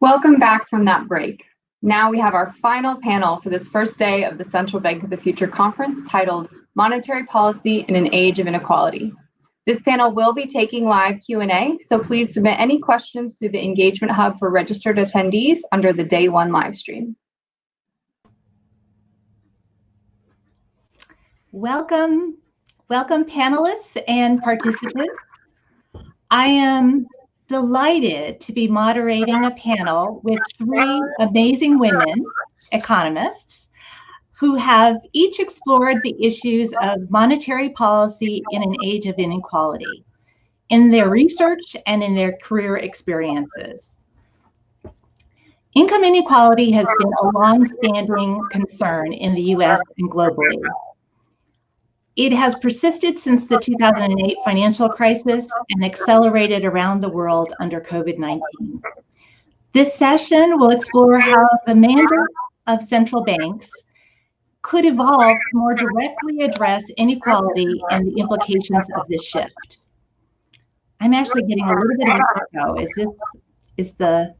Welcome back from that break. Now we have our final panel for this first day of the Central Bank of the Future conference titled Monetary Policy in an Age of Inequality. This panel will be taking live Q&A, so please submit any questions through the Engagement Hub for registered attendees under the Day 1 live stream. Welcome, welcome panelists and participants. I am delighted to be moderating a panel with three amazing women economists who have each explored the issues of monetary policy in an age of inequality in their research and in their career experiences. Income inequality has been a long-standing concern in the US and globally. It has persisted since the 2008 financial crisis and accelerated around the world under COVID-19. This session will explore how the mandate of central banks could evolve to more directly address inequality and the implications of this shift. I'm actually getting a little bit of echo. Is this, is the,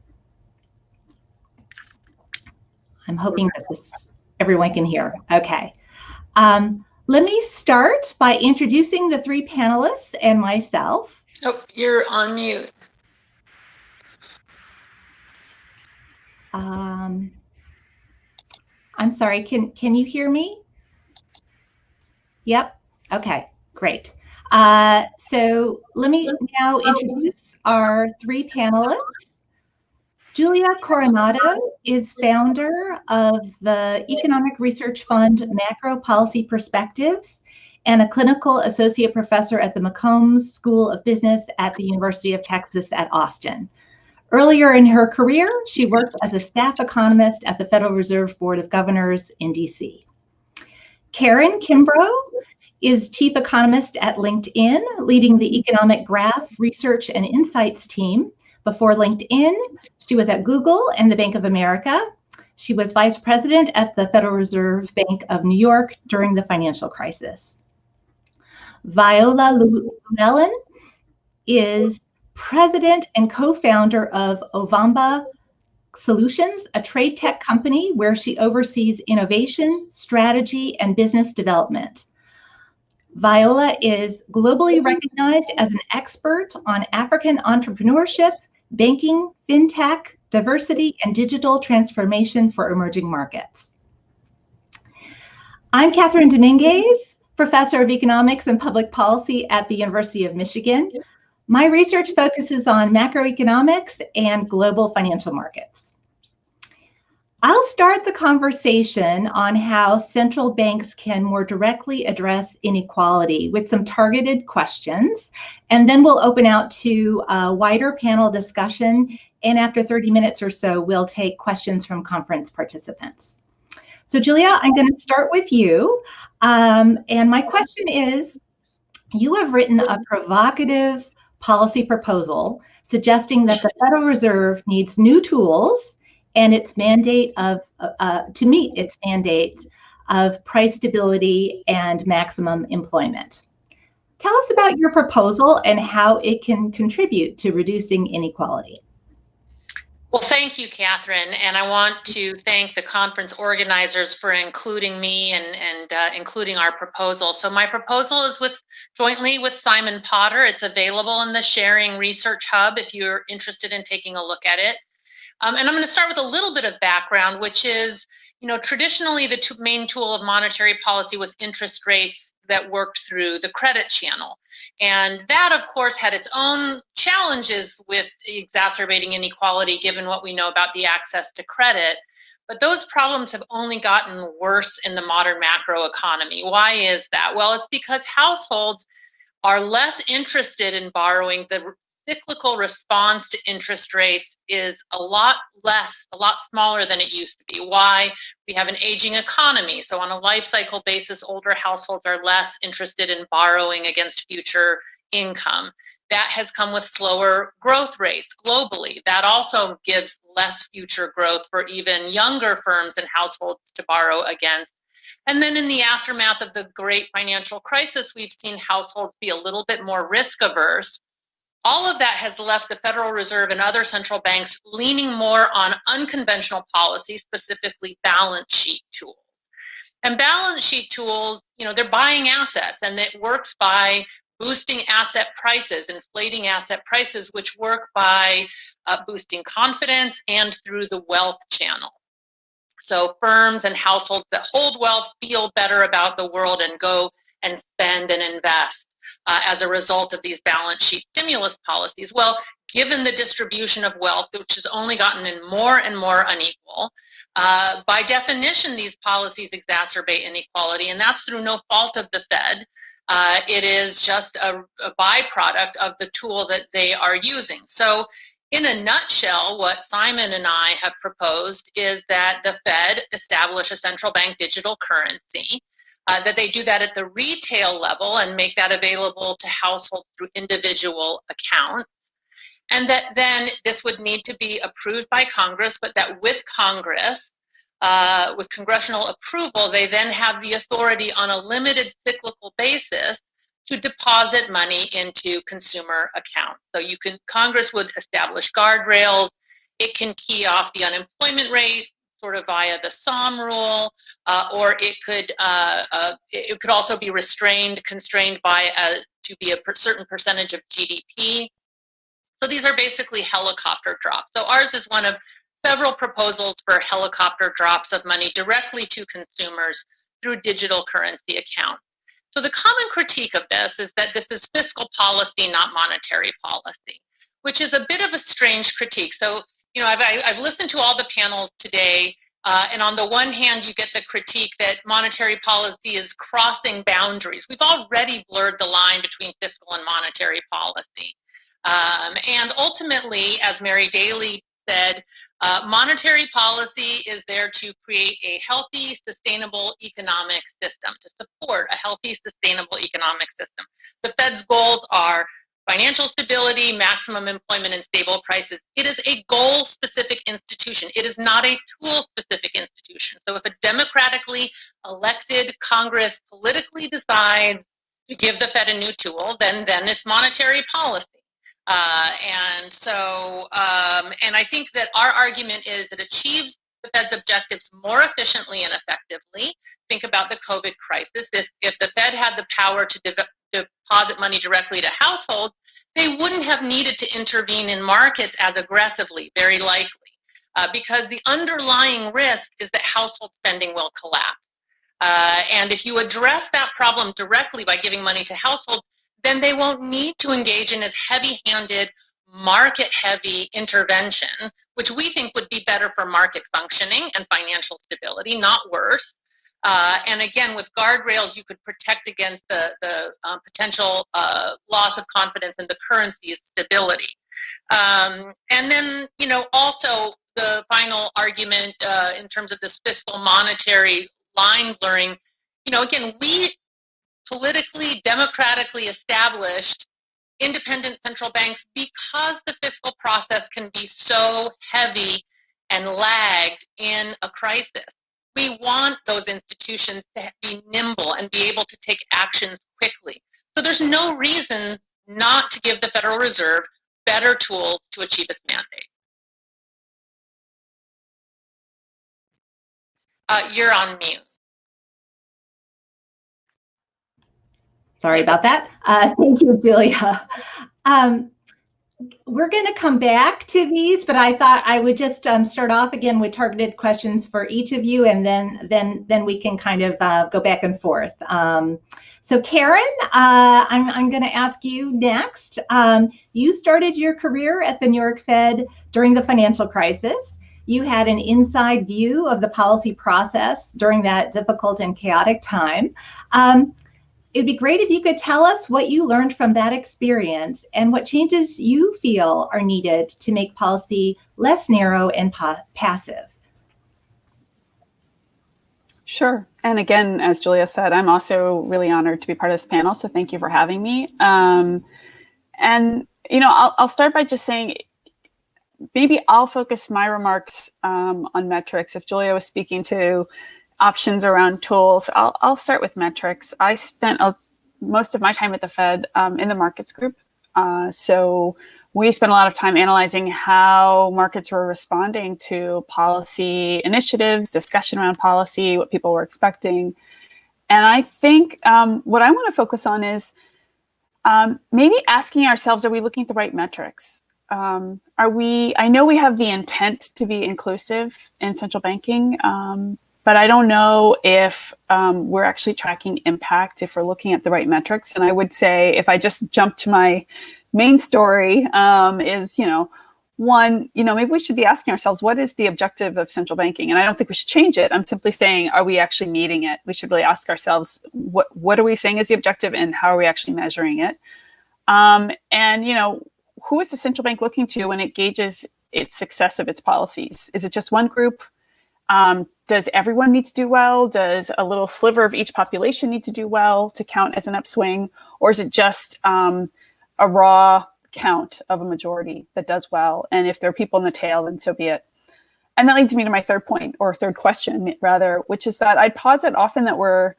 I'm hoping that this, everyone can hear. Okay. Um, let me start by introducing the three panelists and myself. Oh, you're on mute. Um, I'm sorry, can, can you hear me? Yep, okay, great. Uh, so let me now introduce our three panelists. Julia Coronado is founder of the Economic Research Fund Macro Policy Perspectives and a clinical associate professor at the McCombs School of Business at the University of Texas at Austin. Earlier in her career, she worked as a staff economist at the Federal Reserve Board of Governors in DC. Karen Kimbrough is chief economist at LinkedIn, leading the economic graph research and insights team before LinkedIn, she was at Google and the Bank of America. She was vice president at the Federal Reserve Bank of New York during the financial crisis. Viola Llewellyn is president and co-founder of Ovamba Solutions, a trade tech company where she oversees innovation, strategy, and business development. Viola is globally recognized as an expert on African entrepreneurship, banking, fintech, diversity, and digital transformation for emerging markets. I'm Kathryn Dominguez, professor of economics and public policy at the University of Michigan. My research focuses on macroeconomics and global financial markets. I'll start the conversation on how central banks can more directly address inequality with some targeted questions, and then we'll open out to a wider panel discussion. And after 30 minutes or so, we'll take questions from conference participants. So Julia, I'm going to start with you. Um, and my question is, you have written a provocative policy proposal suggesting that the Federal Reserve needs new tools and its mandate of uh, uh, to meet its mandate of price stability and maximum employment. Tell us about your proposal and how it can contribute to reducing inequality. Well, thank you, Kathryn. And I want to thank the conference organizers for including me and, and uh, including our proposal. So my proposal is with jointly with Simon Potter. It's available in the Sharing Research Hub if you're interested in taking a look at it. Um, and I'm going to start with a little bit of background, which is, you know, traditionally the main tool of monetary policy was interest rates that worked through the credit channel. And that, of course, had its own challenges with exacerbating inequality, given what we know about the access to credit. But those problems have only gotten worse in the modern macro economy. Why is that? Well, it's because households are less interested in borrowing the cyclical response to interest rates is a lot less, a lot smaller than it used to be. Why? We have an aging economy. So on a life cycle basis, older households are less interested in borrowing against future income. That has come with slower growth rates globally. That also gives less future growth for even younger firms and households to borrow against. And then in the aftermath of the great financial crisis, we've seen households be a little bit more risk averse all of that has left the Federal Reserve and other central banks leaning more on unconventional policy, specifically balance sheet tools. And balance sheet tools, you know, they're buying assets and it works by boosting asset prices, inflating asset prices, which work by uh, boosting confidence and through the wealth channel. So firms and households that hold wealth feel better about the world and go and spend and invest uh, as a result of these balance sheet stimulus policies. Well, given the distribution of wealth, which has only gotten more and more unequal, uh, by definition, these policies exacerbate inequality, and that's through no fault of the Fed. Uh, it is just a, a byproduct of the tool that they are using. So in a nutshell, what Simon and I have proposed is that the Fed establish a central bank digital currency, uh, that they do that at the retail level and make that available to households through individual accounts. And that then this would need to be approved by Congress, but that with Congress, uh, with congressional approval, they then have the authority on a limited cyclical basis to deposit money into consumer accounts. So you can, Congress would establish guardrails. It can key off the unemployment rate sort of via the Sahm rule, uh, or it could uh, uh, it could also be restrained, constrained by a, to be a per certain percentage of GDP. So these are basically helicopter drops. So ours is one of several proposals for helicopter drops of money directly to consumers through digital currency accounts. So the common critique of this is that this is fiscal policy, not monetary policy, which is a bit of a strange critique. So, you know, I've, I've listened to all the panels today, uh, and on the one hand, you get the critique that monetary policy is crossing boundaries. We've already blurred the line between fiscal and monetary policy. Um, and ultimately, as Mary Daly said, uh, monetary policy is there to create a healthy, sustainable economic system, to support a healthy, sustainable economic system. The Fed's goals are financial stability, maximum employment, and stable prices. It is a goal-specific institution. It is not a tool-specific institution. So if a democratically elected Congress politically decides to give the Fed a new tool, then, then it's monetary policy. Uh, and so, um, and I think that our argument is it achieves the Fed's objectives more efficiently and effectively. Think about the COVID crisis. If, if the Fed had the power to de deposit money directly to households, they wouldn't have needed to intervene in markets as aggressively, very likely, uh, because the underlying risk is that household spending will collapse. Uh, and if you address that problem directly by giving money to households, then they won't need to engage in as heavy-handed, market-heavy intervention, which we think would be better for market functioning and financial stability, not worse. Uh, and again, with guardrails, you could protect against the, the uh, potential uh, loss of confidence in the currency's stability. Um, and then, you know, also the final argument uh, in terms of this fiscal monetary line blurring, you know, again, we politically, democratically established independent central banks because the fiscal process can be so heavy and lagged in a crisis. We want those institutions to be nimble and be able to take actions quickly. So there's no reason not to give the Federal Reserve better tools to achieve its mandate. Uh, you're on mute. Sorry about that. Uh, thank you, Julia. Um, we're going to come back to these, but I thought I would just um, start off again with targeted questions for each of you, and then then then we can kind of uh, go back and forth. Um, so Karen, uh, I'm, I'm going to ask you next. Um, you started your career at the New York Fed during the financial crisis. You had an inside view of the policy process during that difficult and chaotic time. It'd be great if you could tell us what you learned from that experience and what changes you feel are needed to make policy less narrow and passive. Sure. And again, as Julia said, I'm also really honored to be part of this panel. So thank you for having me. Um, and, you know, I'll, I'll, start by just saying, maybe I'll focus my remarks um, on metrics. If Julia was speaking to options around tools. I'll, I'll start with metrics. I spent a, most of my time at the Fed um, in the markets group. Uh, so we spent a lot of time analyzing how markets were responding to policy initiatives, discussion around policy, what people were expecting. And I think um, what I want to focus on is um, maybe asking ourselves, are we looking at the right metrics? Um, are we, I know we have the intent to be inclusive in central banking, um, but I don't know if um, we're actually tracking impact, if we're looking at the right metrics. And I would say, if I just jump to my main story um, is, you know, one, you know, maybe we should be asking ourselves, what is the objective of central banking? And I don't think we should change it. I'm simply saying, are we actually meeting it? We should really ask ourselves, what, what are we saying is the objective and how are we actually measuring it? Um, and, you know, who is the central bank looking to when it gauges its success of its policies? Is it just one group? Um, does everyone need to do well? Does a little sliver of each population need to do well to count as an upswing? Or is it just um, a raw count of a majority that does well? And if there are people in the tail, then so be it. And that leads me to my third point, or third question rather, which is that I posit often that we're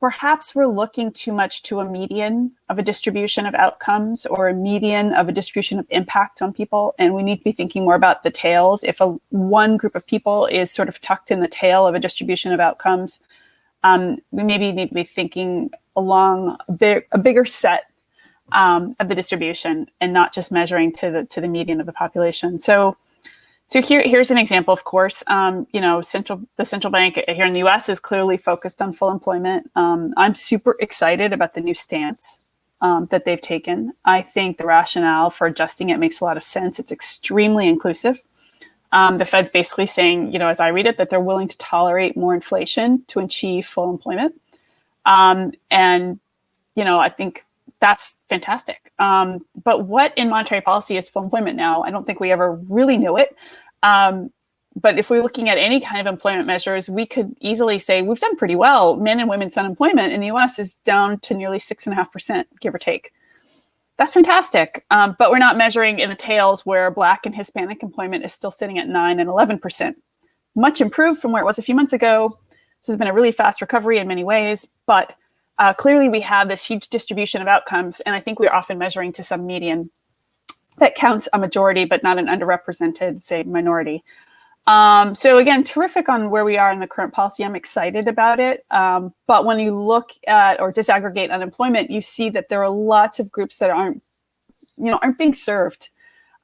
perhaps we're looking too much to a median of a distribution of outcomes or a median of a distribution of impact on people. And we need to be thinking more about the tails. If a one group of people is sort of tucked in the tail of a distribution of outcomes, um, we maybe need to be thinking along a, big, a bigger set um, of the distribution and not just measuring to the to the median of the population. So so here, here's an example, of course, um, you know, central the central bank here in the US is clearly focused on full employment. Um, I'm super excited about the new stance um, that they've taken. I think the rationale for adjusting it makes a lot of sense. It's extremely inclusive. Um, the Fed's basically saying, you know, as I read it, that they're willing to tolerate more inflation to achieve full employment. Um, and, you know, I think that's fantastic. Um, but what in monetary policy is full employment now? I don't think we ever really knew it. Um, but if we're looking at any kind of employment measures, we could easily say we've done pretty well. Men and women's unemployment in the US is down to nearly six and a half percent, give or take. That's fantastic. Um, but we're not measuring in the tails where Black and Hispanic employment is still sitting at nine and 11%. Much improved from where it was a few months ago. This has been a really fast recovery in many ways, but uh, clearly we have this huge distribution of outcomes, and I think we're often measuring to some median that counts a majority, but not an underrepresented, say, minority. Um, so again, terrific on where we are in the current policy. I'm excited about it. Um, but when you look at or disaggregate unemployment, you see that there are lots of groups that aren't, you know, aren't being served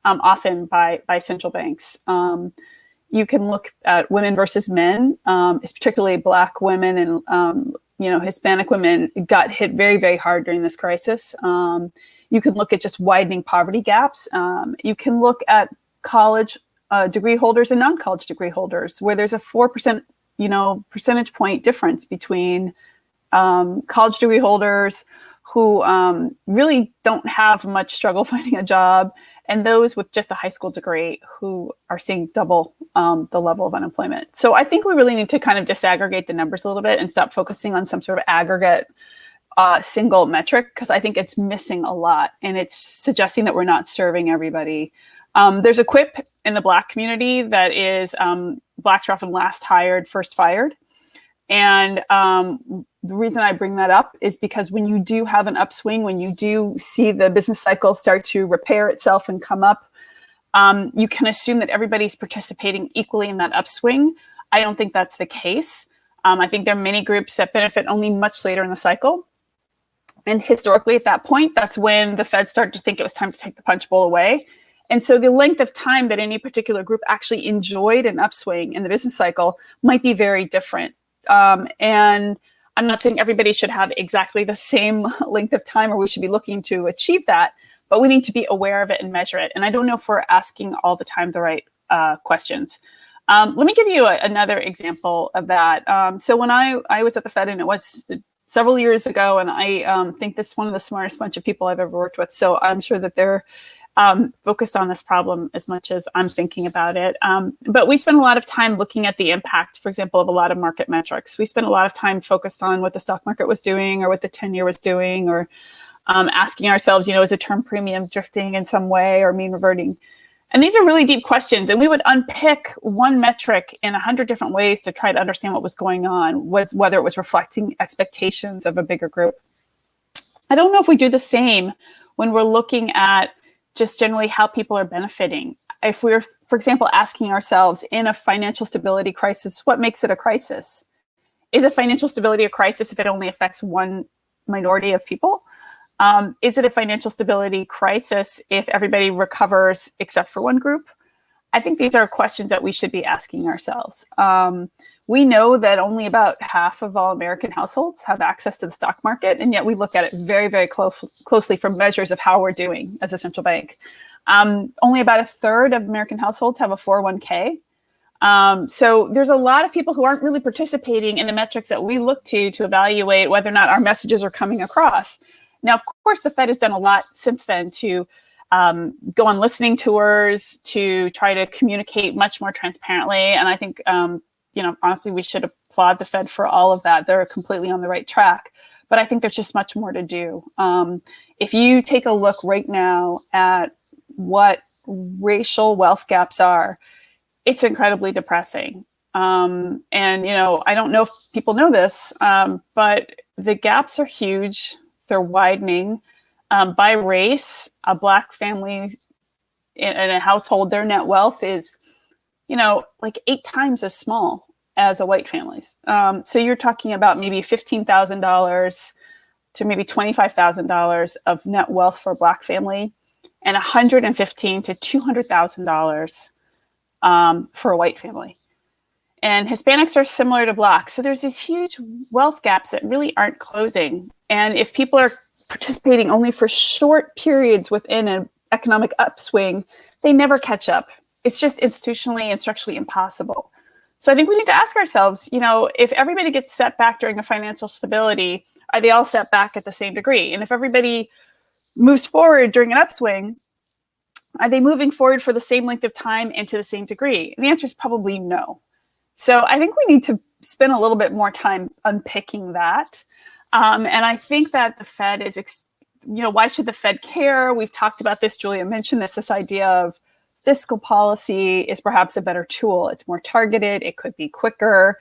um, often by by central banks. Um, you can look at women versus men, um, it's particularly black women and um, you know, Hispanic women got hit very, very hard during this crisis. Um, you can look at just widening poverty gaps. Um, you can look at college uh, degree holders and non-college degree holders, where there's a 4%, you know, percentage point difference between um, college degree holders who um, really don't have much struggle finding a job and those with just a high school degree who are seeing double um, the level of unemployment. So I think we really need to kind of disaggregate the numbers a little bit and stop focusing on some sort of aggregate uh, single metric because I think it's missing a lot and it's suggesting that we're not serving everybody. Um, there's a quip in the Black community that is um, Blacks are often last hired, first fired. And um, the reason I bring that up is because when you do have an upswing, when you do see the business cycle start to repair itself and come up, um, you can assume that everybody's participating equally in that upswing. I don't think that's the case. Um, I think there are many groups that benefit only much later in the cycle. And historically at that point, that's when the Fed started to think it was time to take the punch bowl away. And so the length of time that any particular group actually enjoyed an upswing in the business cycle might be very different. Um, and I'm not saying everybody should have exactly the same length of time or we should be looking to achieve that, but we need to be aware of it and measure it. And I don't know if we're asking all the time the right uh, questions. Um, let me give you a, another example of that. Um, so when I, I was at the Fed and it was several years ago, and I um, think this is one of the smartest bunch of people I've ever worked with. So I'm sure that they're um, focused on this problem as much as I'm thinking about it. Um, but we spent a lot of time looking at the impact, for example, of a lot of market metrics. We spent a lot of time focused on what the stock market was doing or what the 10 year was doing or um, asking ourselves, you know, is a term premium drifting in some way or mean reverting? And these are really deep questions. And we would unpick one metric in a hundred different ways to try to understand what was going on, was whether it was reflecting expectations of a bigger group. I don't know if we do the same when we're looking at just generally how people are benefiting. If we're, for example, asking ourselves in a financial stability crisis, what makes it a crisis? Is a financial stability a crisis if it only affects one minority of people? Um, is it a financial stability crisis if everybody recovers except for one group? I think these are questions that we should be asking ourselves. Um, we know that only about half of all American households have access to the stock market, and yet we look at it very, very clo closely for measures of how we're doing as a central bank. Um, only about a third of American households have a 401k. Um, so there's a lot of people who aren't really participating in the metrics that we look to to evaluate whether or not our messages are coming across. Now, of course, the Fed has done a lot since then to um, go on listening tours, to try to communicate much more transparently. And I think um, you know, honestly, we should applaud the Fed for all of that. They're completely on the right track. But I think there's just much more to do. Um, if you take a look right now at what racial wealth gaps are, it's incredibly depressing. Um, and, you know, I don't know if people know this, um, but the gaps are huge. They're widening. Um, by race, a Black family in, in a household, their net wealth is you know, like eight times as small as a white family's. Um, so you're talking about maybe $15,000 to maybe $25,000 of net wealth for a black family and 115 to $200,000 um, for a white family. And Hispanics are similar to blacks. So there's these huge wealth gaps that really aren't closing. And if people are participating only for short periods within an economic upswing, they never catch up it's just institutionally and structurally impossible. So I think we need to ask ourselves, you know, if everybody gets set back during a financial stability, are they all set back at the same degree? And if everybody moves forward during an upswing, are they moving forward for the same length of time and to the same degree? And the answer is probably no. So I think we need to spend a little bit more time unpicking that. Um, and I think that the Fed is, you know, why should the Fed care? We've talked about this, Julia mentioned this, this idea of fiscal policy is perhaps a better tool. It's more targeted, it could be quicker.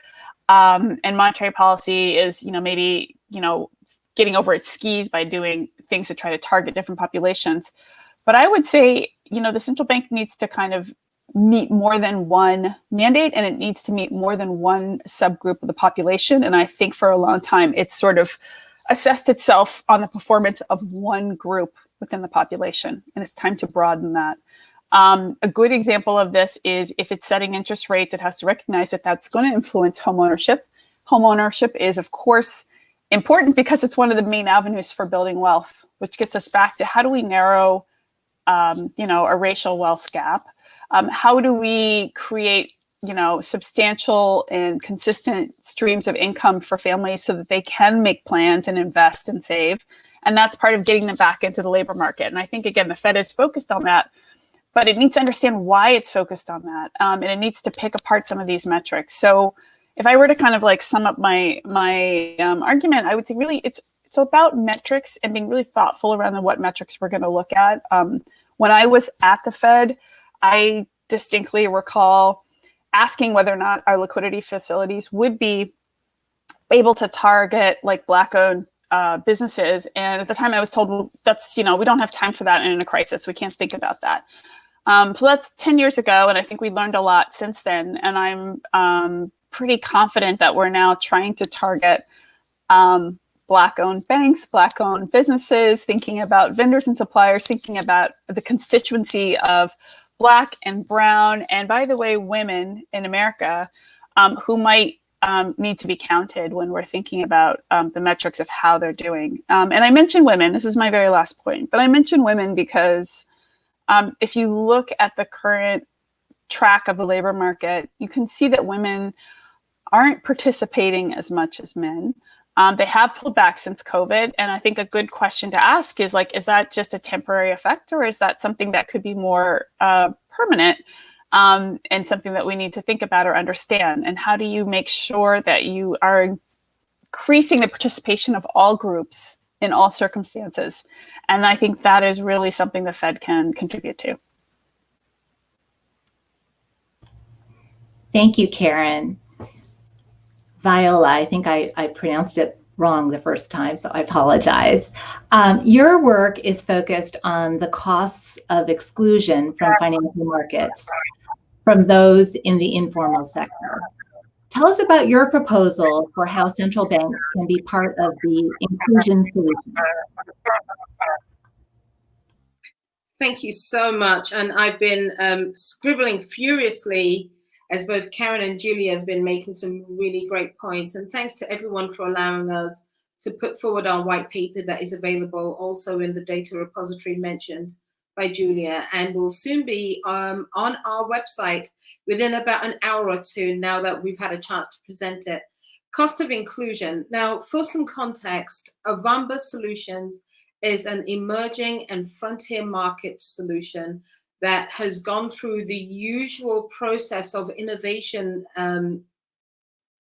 Um, and monetary policy is, you know, maybe, you know, getting over its skis by doing things to try to target different populations. But I would say, you know, the central bank needs to kind of meet more than one mandate and it needs to meet more than one subgroup of the population. And I think for a long time, it's sort of assessed itself on the performance of one group within the population. And it's time to broaden that. Um, a good example of this is if it's setting interest rates, it has to recognize that that's going to influence homeownership. Homeownership is, of course, important because it's one of the main avenues for building wealth, which gets us back to how do we narrow, um, you know, a racial wealth gap? Um, how do we create, you know, substantial and consistent streams of income for families so that they can make plans and invest and save? And that's part of getting them back into the labor market. And I think, again, the Fed is focused on that but it needs to understand why it's focused on that. Um, and it needs to pick apart some of these metrics. So if I were to kind of like sum up my, my um, argument, I would say really it's, it's about metrics and being really thoughtful around the, what metrics we're going to look at. Um, when I was at the Fed, I distinctly recall asking whether or not our liquidity facilities would be able to target like black owned uh, businesses. And at the time I was told, well, that's, you know, we don't have time for that in a crisis. We can't think about that. Um, so that's 10 years ago, and I think we learned a lot since then. And I'm um, pretty confident that we're now trying to target um, Black-owned banks, Black-owned businesses, thinking about vendors and suppliers, thinking about the constituency of Black and Brown, and by the way, women in America um, who might um, need to be counted when we're thinking about um, the metrics of how they're doing. Um, and I mention women, this is my very last point, but I mention women because um, if you look at the current track of the labor market, you can see that women aren't participating as much as men. Um, they have pulled back since COVID. And I think a good question to ask is like, is that just a temporary effect or is that something that could be more uh, permanent um, and something that we need to think about or understand? And how do you make sure that you are increasing the participation of all groups in all circumstances. And I think that is really something the Fed can contribute to. Thank you, Karen. Viola, I think I, I pronounced it wrong the first time, so I apologize. Um, your work is focused on the costs of exclusion from financial markets from those in the informal sector. Tell us about your proposal for how central banks can be part of the inclusion solution. Thank you so much. And I've been um, scribbling furiously as both Karen and Julia have been making some really great points. And thanks to everyone for allowing us to put forward our white paper that is available also in the data repository mentioned by Julia and will soon be um, on our website within about an hour or two now that we've had a chance to present it. Cost of inclusion. Now, for some context, Ovamba Solutions is an emerging and frontier market solution that has gone through the usual process of innovation, um,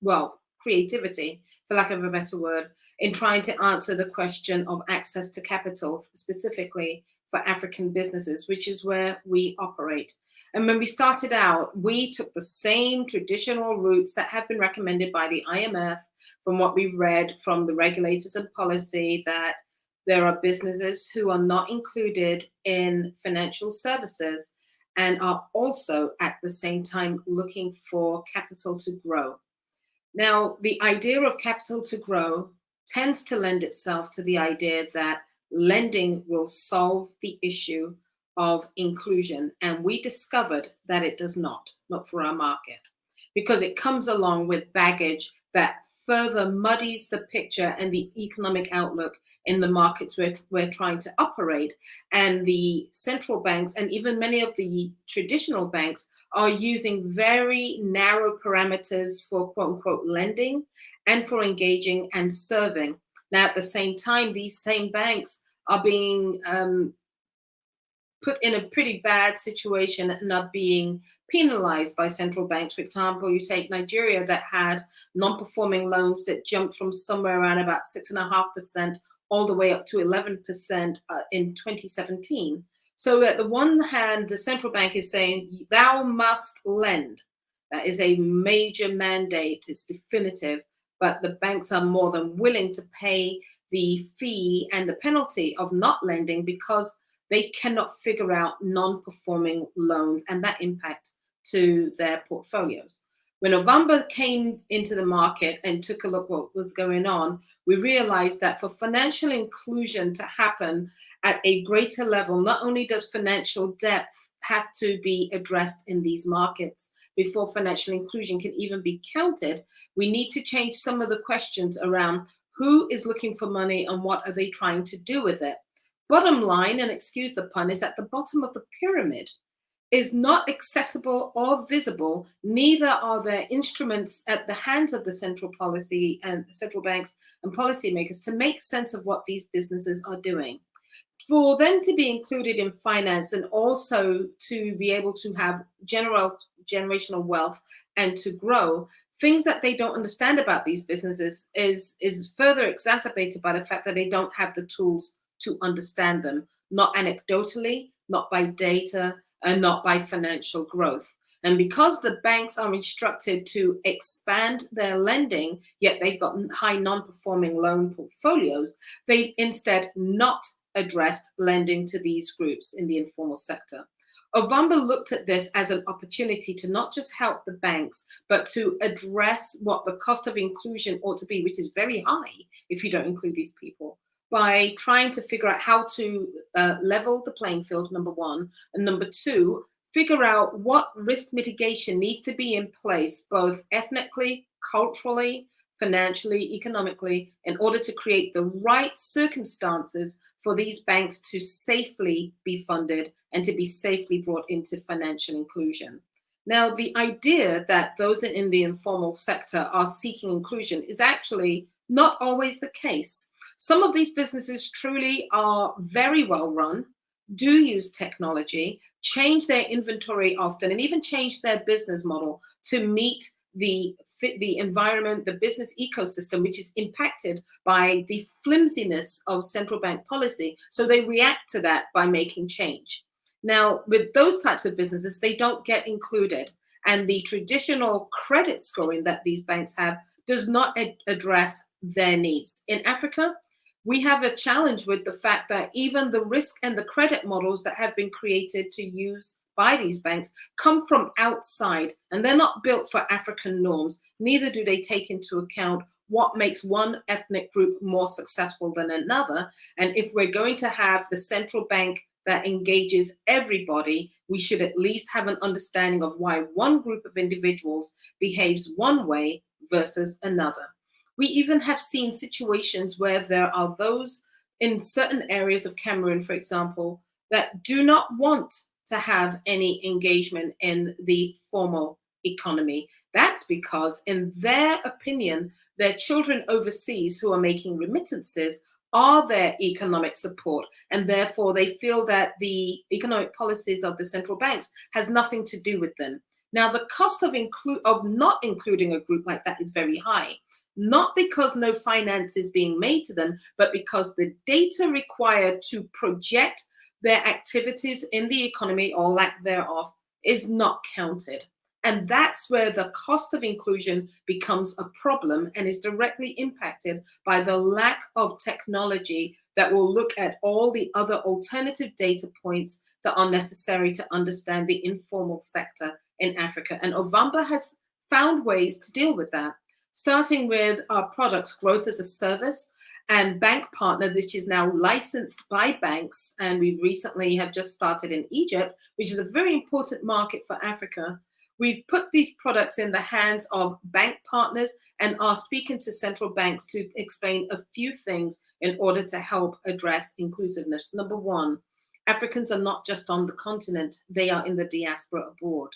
well, creativity, for lack of a better word, in trying to answer the question of access to capital, specifically for African businesses, which is where we operate. And when we started out, we took the same traditional routes that have been recommended by the IMF from what we've read from the regulators and policy that there are businesses who are not included in financial services and are also at the same time looking for capital to grow. Now, the idea of capital to grow tends to lend itself to the idea that lending will solve the issue of inclusion. And we discovered that it does not, not for our market, because it comes along with baggage that further muddies the picture and the economic outlook in the markets we're, we're trying to operate. And the central banks and even many of the traditional banks are using very narrow parameters for quote unquote lending and for engaging and serving. Now, at the same time, these same banks are being um, put in a pretty bad situation and are being penalized by central banks. For example, you take Nigeria that had non-performing loans that jumped from somewhere around about six and a half percent all the way up to 11% uh, in 2017. So at the one hand, the central bank is saying, thou must lend. That is a major mandate, it's definitive, but the banks are more than willing to pay the fee and the penalty of not lending because they cannot figure out non-performing loans and that impact to their portfolios. When Ovamba came into the market and took a look what was going on, we realized that for financial inclusion to happen at a greater level, not only does financial depth have to be addressed in these markets before financial inclusion can even be counted, we need to change some of the questions around who is looking for money and what are they trying to do with it. Bottom line, and excuse the pun, is at the bottom of the pyramid is not accessible or visible, neither are there instruments at the hands of the central policy and central banks and policymakers to make sense of what these businesses are doing. For them to be included in finance and also to be able to have general generational wealth and to grow, things that they don't understand about these businesses is, is further exacerbated by the fact that they don't have the tools to understand them, not anecdotally, not by data, and not by financial growth. And because the banks are instructed to expand their lending, yet they've got high non-performing loan portfolios, they've instead not addressed lending to these groups in the informal sector. Ovamba looked at this as an opportunity to not just help the banks, but to address what the cost of inclusion ought to be, which is very high if you don't include these people by trying to figure out how to uh, level the playing field, number one, and number two, figure out what risk mitigation needs to be in place, both ethnically, culturally, financially, economically, in order to create the right circumstances for these banks to safely be funded and to be safely brought into financial inclusion. Now, the idea that those in the informal sector are seeking inclusion is actually not always the case. Some of these businesses truly are very well run, do use technology, change their inventory often, and even change their business model to meet the the environment, the business ecosystem, which is impacted by the flimsiness of central bank policy. So they react to that by making change. Now, with those types of businesses, they don't get included. And the traditional credit scoring that these banks have does not ad address their needs. In Africa, we have a challenge with the fact that even the risk and the credit models that have been created to use by these banks come from outside and they're not built for African norms. Neither do they take into account what makes one ethnic group more successful than another. And if we're going to have the central bank that engages everybody, we should at least have an understanding of why one group of individuals behaves one way versus another. We even have seen situations where there are those in certain areas of Cameroon, for example, that do not want to have any engagement in the formal economy. That's because, in their opinion, their children overseas who are making remittances are their economic support and therefore they feel that the economic policies of the central banks has nothing to do with them now the cost of include of not including a group like that is very high not because no finance is being made to them but because the data required to project their activities in the economy or lack thereof is not counted and that's where the cost of inclusion becomes a problem and is directly impacted by the lack of technology that will look at all the other alternative data points that are necessary to understand the informal sector in Africa. And Ovamba has found ways to deal with that, starting with our products, growth as a service, and bank partner, which is now licensed by banks. And we recently have just started in Egypt, which is a very important market for Africa We've put these products in the hands of bank partners and are speaking to central banks to explain a few things in order to help address inclusiveness. Number one, Africans are not just on the continent, they are in the diaspora abroad.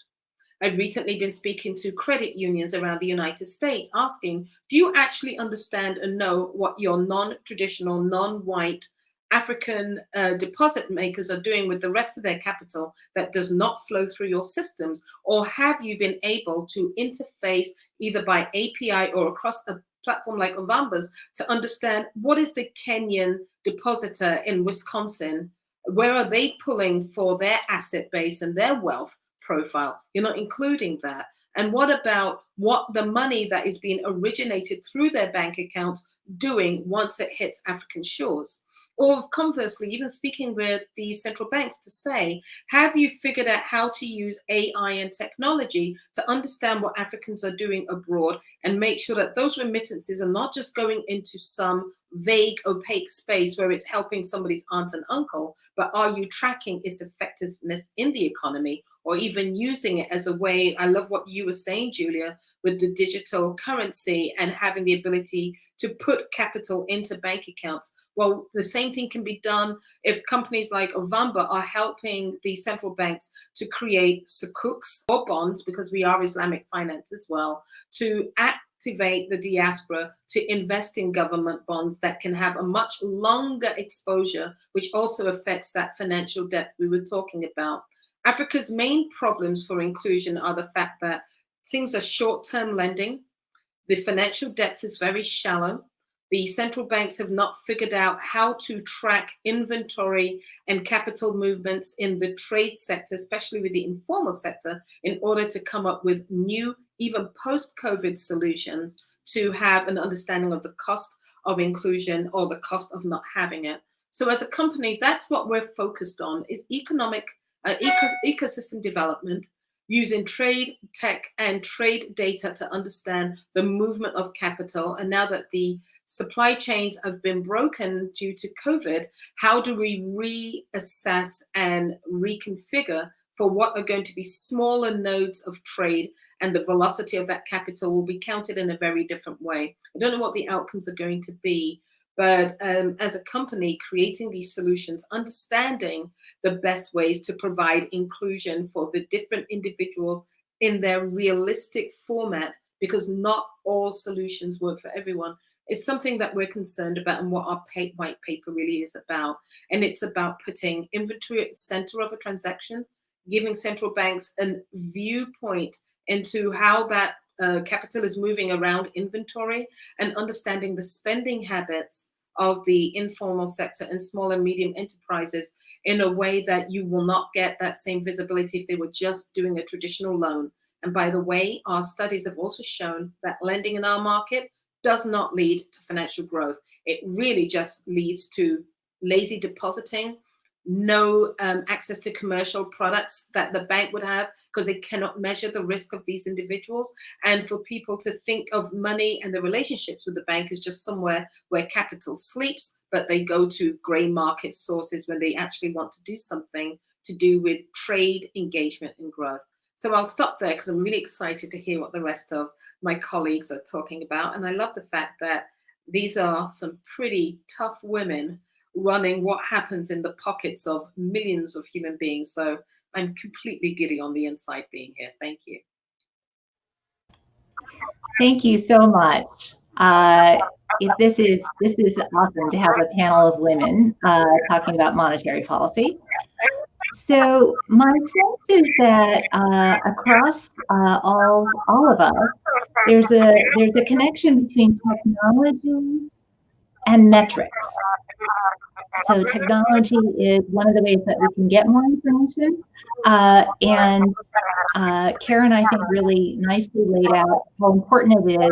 I've recently been speaking to credit unions around the United States asking, do you actually understand and know what your non-traditional, non-white African uh, deposit makers are doing with the rest of their capital that does not flow through your systems? Or have you been able to interface either by API or across a platform like Ovamba's to understand what is the Kenyan depositor in Wisconsin? Where are they pulling for their asset base and their wealth profile? You're not including that. And what about what the money that is being originated through their bank accounts doing once it hits African shores? Or conversely, even speaking with the central banks to say, have you figured out how to use AI and technology to understand what Africans are doing abroad and make sure that those remittances are not just going into some vague, opaque space where it's helping somebody's aunt and uncle, but are you tracking its effectiveness in the economy or even using it as a way? I love what you were saying, Julia, with the digital currency and having the ability to put capital into bank accounts well, the same thing can be done if companies like Ovamba are helping the central banks to create sukuks or bonds, because we are Islamic finance as well, to activate the diaspora to invest in government bonds that can have a much longer exposure, which also affects that financial depth we were talking about. Africa's main problems for inclusion are the fact that things are short-term lending, the financial depth is very shallow, the central banks have not figured out how to track inventory and capital movements in the trade sector, especially with the informal sector, in order to come up with new, even post-COVID solutions to have an understanding of the cost of inclusion or the cost of not having it. So as a company, that's what we're focused on is economic uh, eco ecosystem development using trade tech and trade data to understand the movement of capital. And now that the supply chains have been broken due to COVID, how do we reassess and reconfigure for what are going to be smaller nodes of trade and the velocity of that capital will be counted in a very different way. I don't know what the outcomes are going to be, but um, as a company creating these solutions, understanding the best ways to provide inclusion for the different individuals in their realistic format, because not all solutions work for everyone is something that we're concerned about and what our white paper really is about. And it's about putting inventory at the center of a transaction, giving central banks a viewpoint into how that uh, capital is moving around inventory and understanding the spending habits of the informal sector and small and medium enterprises in a way that you will not get that same visibility if they were just doing a traditional loan And by the way, our studies have also shown that lending in our market does not lead to financial growth. It really just leads to lazy depositing, no um, access to commercial products that the bank would have because they cannot measure the risk of these individuals. And for people to think of money and the relationships with the bank as just somewhere where capital sleeps, but they go to gray market sources when they actually want to do something to do with trade engagement and growth. So I'll stop there because I'm really excited to hear what the rest of my colleagues are talking about. And I love the fact that these are some pretty tough women running what happens in the pockets of millions of human beings. So I'm completely giddy on the inside being here. Thank you. Thank you so much. Uh, this is this is awesome to have a panel of women uh, talking about monetary policy. So my sense is that uh, across uh, all all of us, there's a there's a connection between technology and metrics. So technology is one of the ways that we can get more information. Uh, and uh, Karen, I think, really nicely laid out how important it is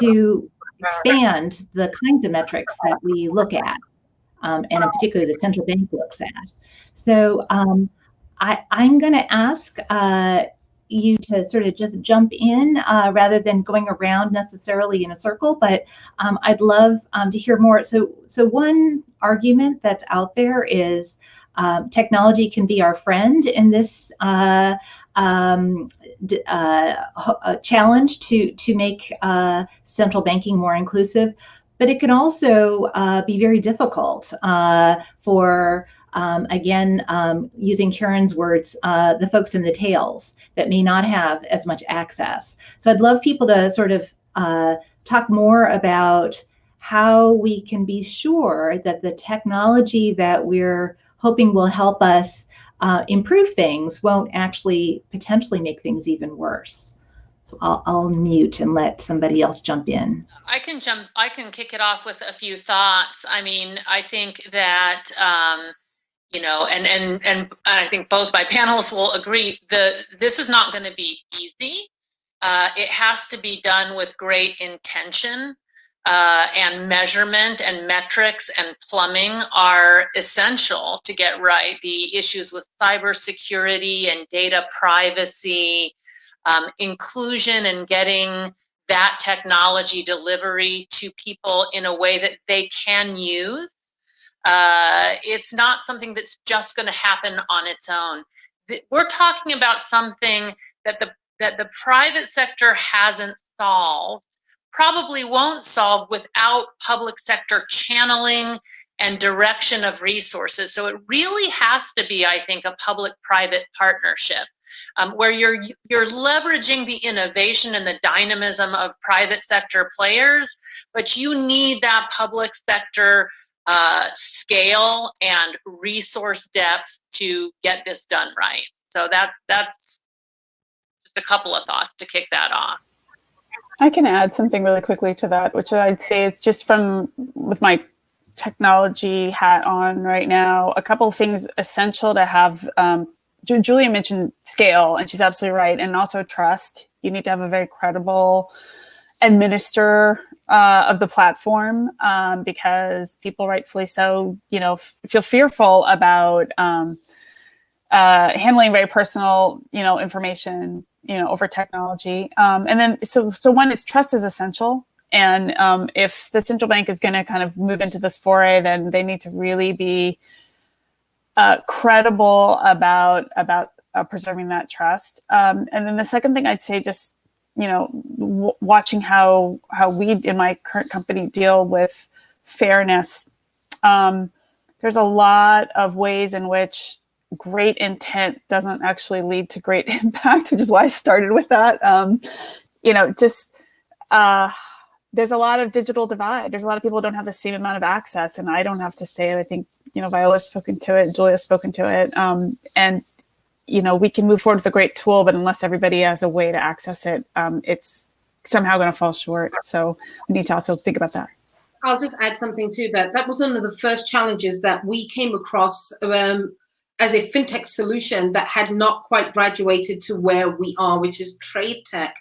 to expand the kinds of metrics that we look at, um, and in particular the central bank looks at. So um, I, am going to ask uh, you to sort of just jump in uh, rather than going around necessarily in a circle. But um, I'd love um, to hear more. So, so one argument that's out there is um, technology can be our friend in this uh, um, uh, challenge to to make uh, central banking more inclusive. But it can also uh, be very difficult uh, for um, again, um, using Karen's words, uh, the folks in the tails that may not have as much access. So I'd love people to sort of uh, talk more about how we can be sure that the technology that we're hoping will help us uh, improve things won't actually potentially make things even worse. So I'll, I'll, mute and let somebody else jump in. I can jump. I can kick it off with a few thoughts. I mean, I think that um, you know, and and and I think both my panelists will agree. The this is not going to be easy. Uh, it has to be done with great intention uh, and measurement and metrics and plumbing are essential to get right. The issues with cybersecurity and data privacy, um, inclusion and getting that technology delivery to people in a way that they can use uh, it's not something that's just going to happen on its own. We're talking about something that the that the private sector hasn't solved, probably won't solve without public sector channeling and direction of resources. So it really has to be, I think, a public-private partnership. Um, where you're you're leveraging the innovation and the dynamism of private sector players, but you need that public sector uh, scale and resource depth to get this done right. So that that's just a couple of thoughts to kick that off. I can add something really quickly to that, which I'd say is just from with my technology hat on right now, a couple of things essential to have. Um, Julia mentioned scale, and she's absolutely right, and also trust. You need to have a very credible administer uh, of the platform um, because people rightfully so, you know, feel fearful about um, uh, handling very personal, you know, information, you know, over technology. Um, and then, so, so one is trust is essential. And um, if the central bank is going to kind of move into this foray, then they need to really be uh, credible about about uh, preserving that trust. Um, and then the second thing I'd say, just you know, watching how how we in my current company deal with fairness. Um, there's a lot of ways in which great intent doesn't actually lead to great impact, which is why I started with that. Um, you know, just uh, there's a lot of digital divide. There's a lot of people who don't have the same amount of access, and I don't have to say it. I think you know Viola's spoken to it, Julia's spoken to it, um, and you know, we can move forward with a great tool, but unless everybody has a way to access it, um, it's somehow going to fall short. So we need to also think about that. I'll just add something to that. That was one of the first challenges that we came across um, as a fintech solution that had not quite graduated to where we are, which is trade tech.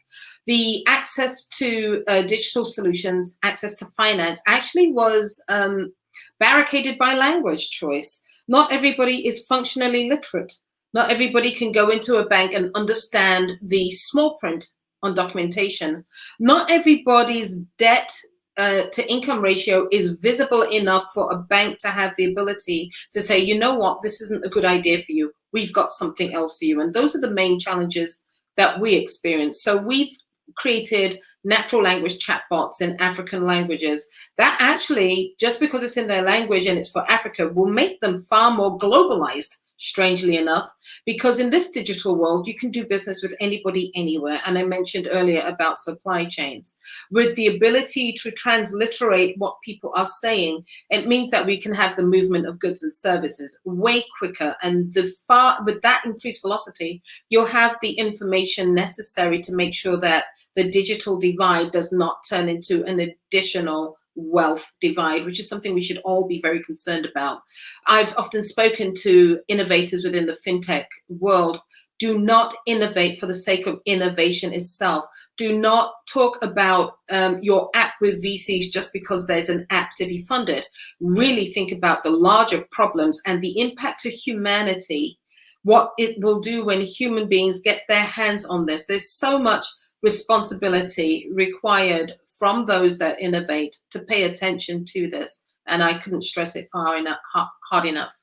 The access to uh, digital solutions, access to finance, actually was um, barricaded by language choice. Not everybody is functionally literate. Not everybody can go into a bank and understand the small print on documentation. Not everybody's debt uh, to income ratio is visible enough for a bank to have the ability to say, you know what, this isn't a good idea for you. We've got something else for you. And those are the main challenges that we experience. So we've created natural language chatbots in African languages that actually, just because it's in their language and it's for Africa, will make them far more globalized strangely enough, because in this digital world, you can do business with anybody anywhere. And I mentioned earlier about supply chains. With the ability to transliterate what people are saying, it means that we can have the movement of goods and services way quicker. And the far with that increased velocity, you'll have the information necessary to make sure that the digital divide does not turn into an additional wealth divide, which is something we should all be very concerned about. I've often spoken to innovators within the fintech world. Do not innovate for the sake of innovation itself. Do not talk about um, your app with VCs just because there's an app to be funded. Really think about the larger problems and the impact to humanity, what it will do when human beings get their hands on this. There's so much responsibility required from those that innovate to pay attention to this. And I couldn't stress it far enough, hard enough.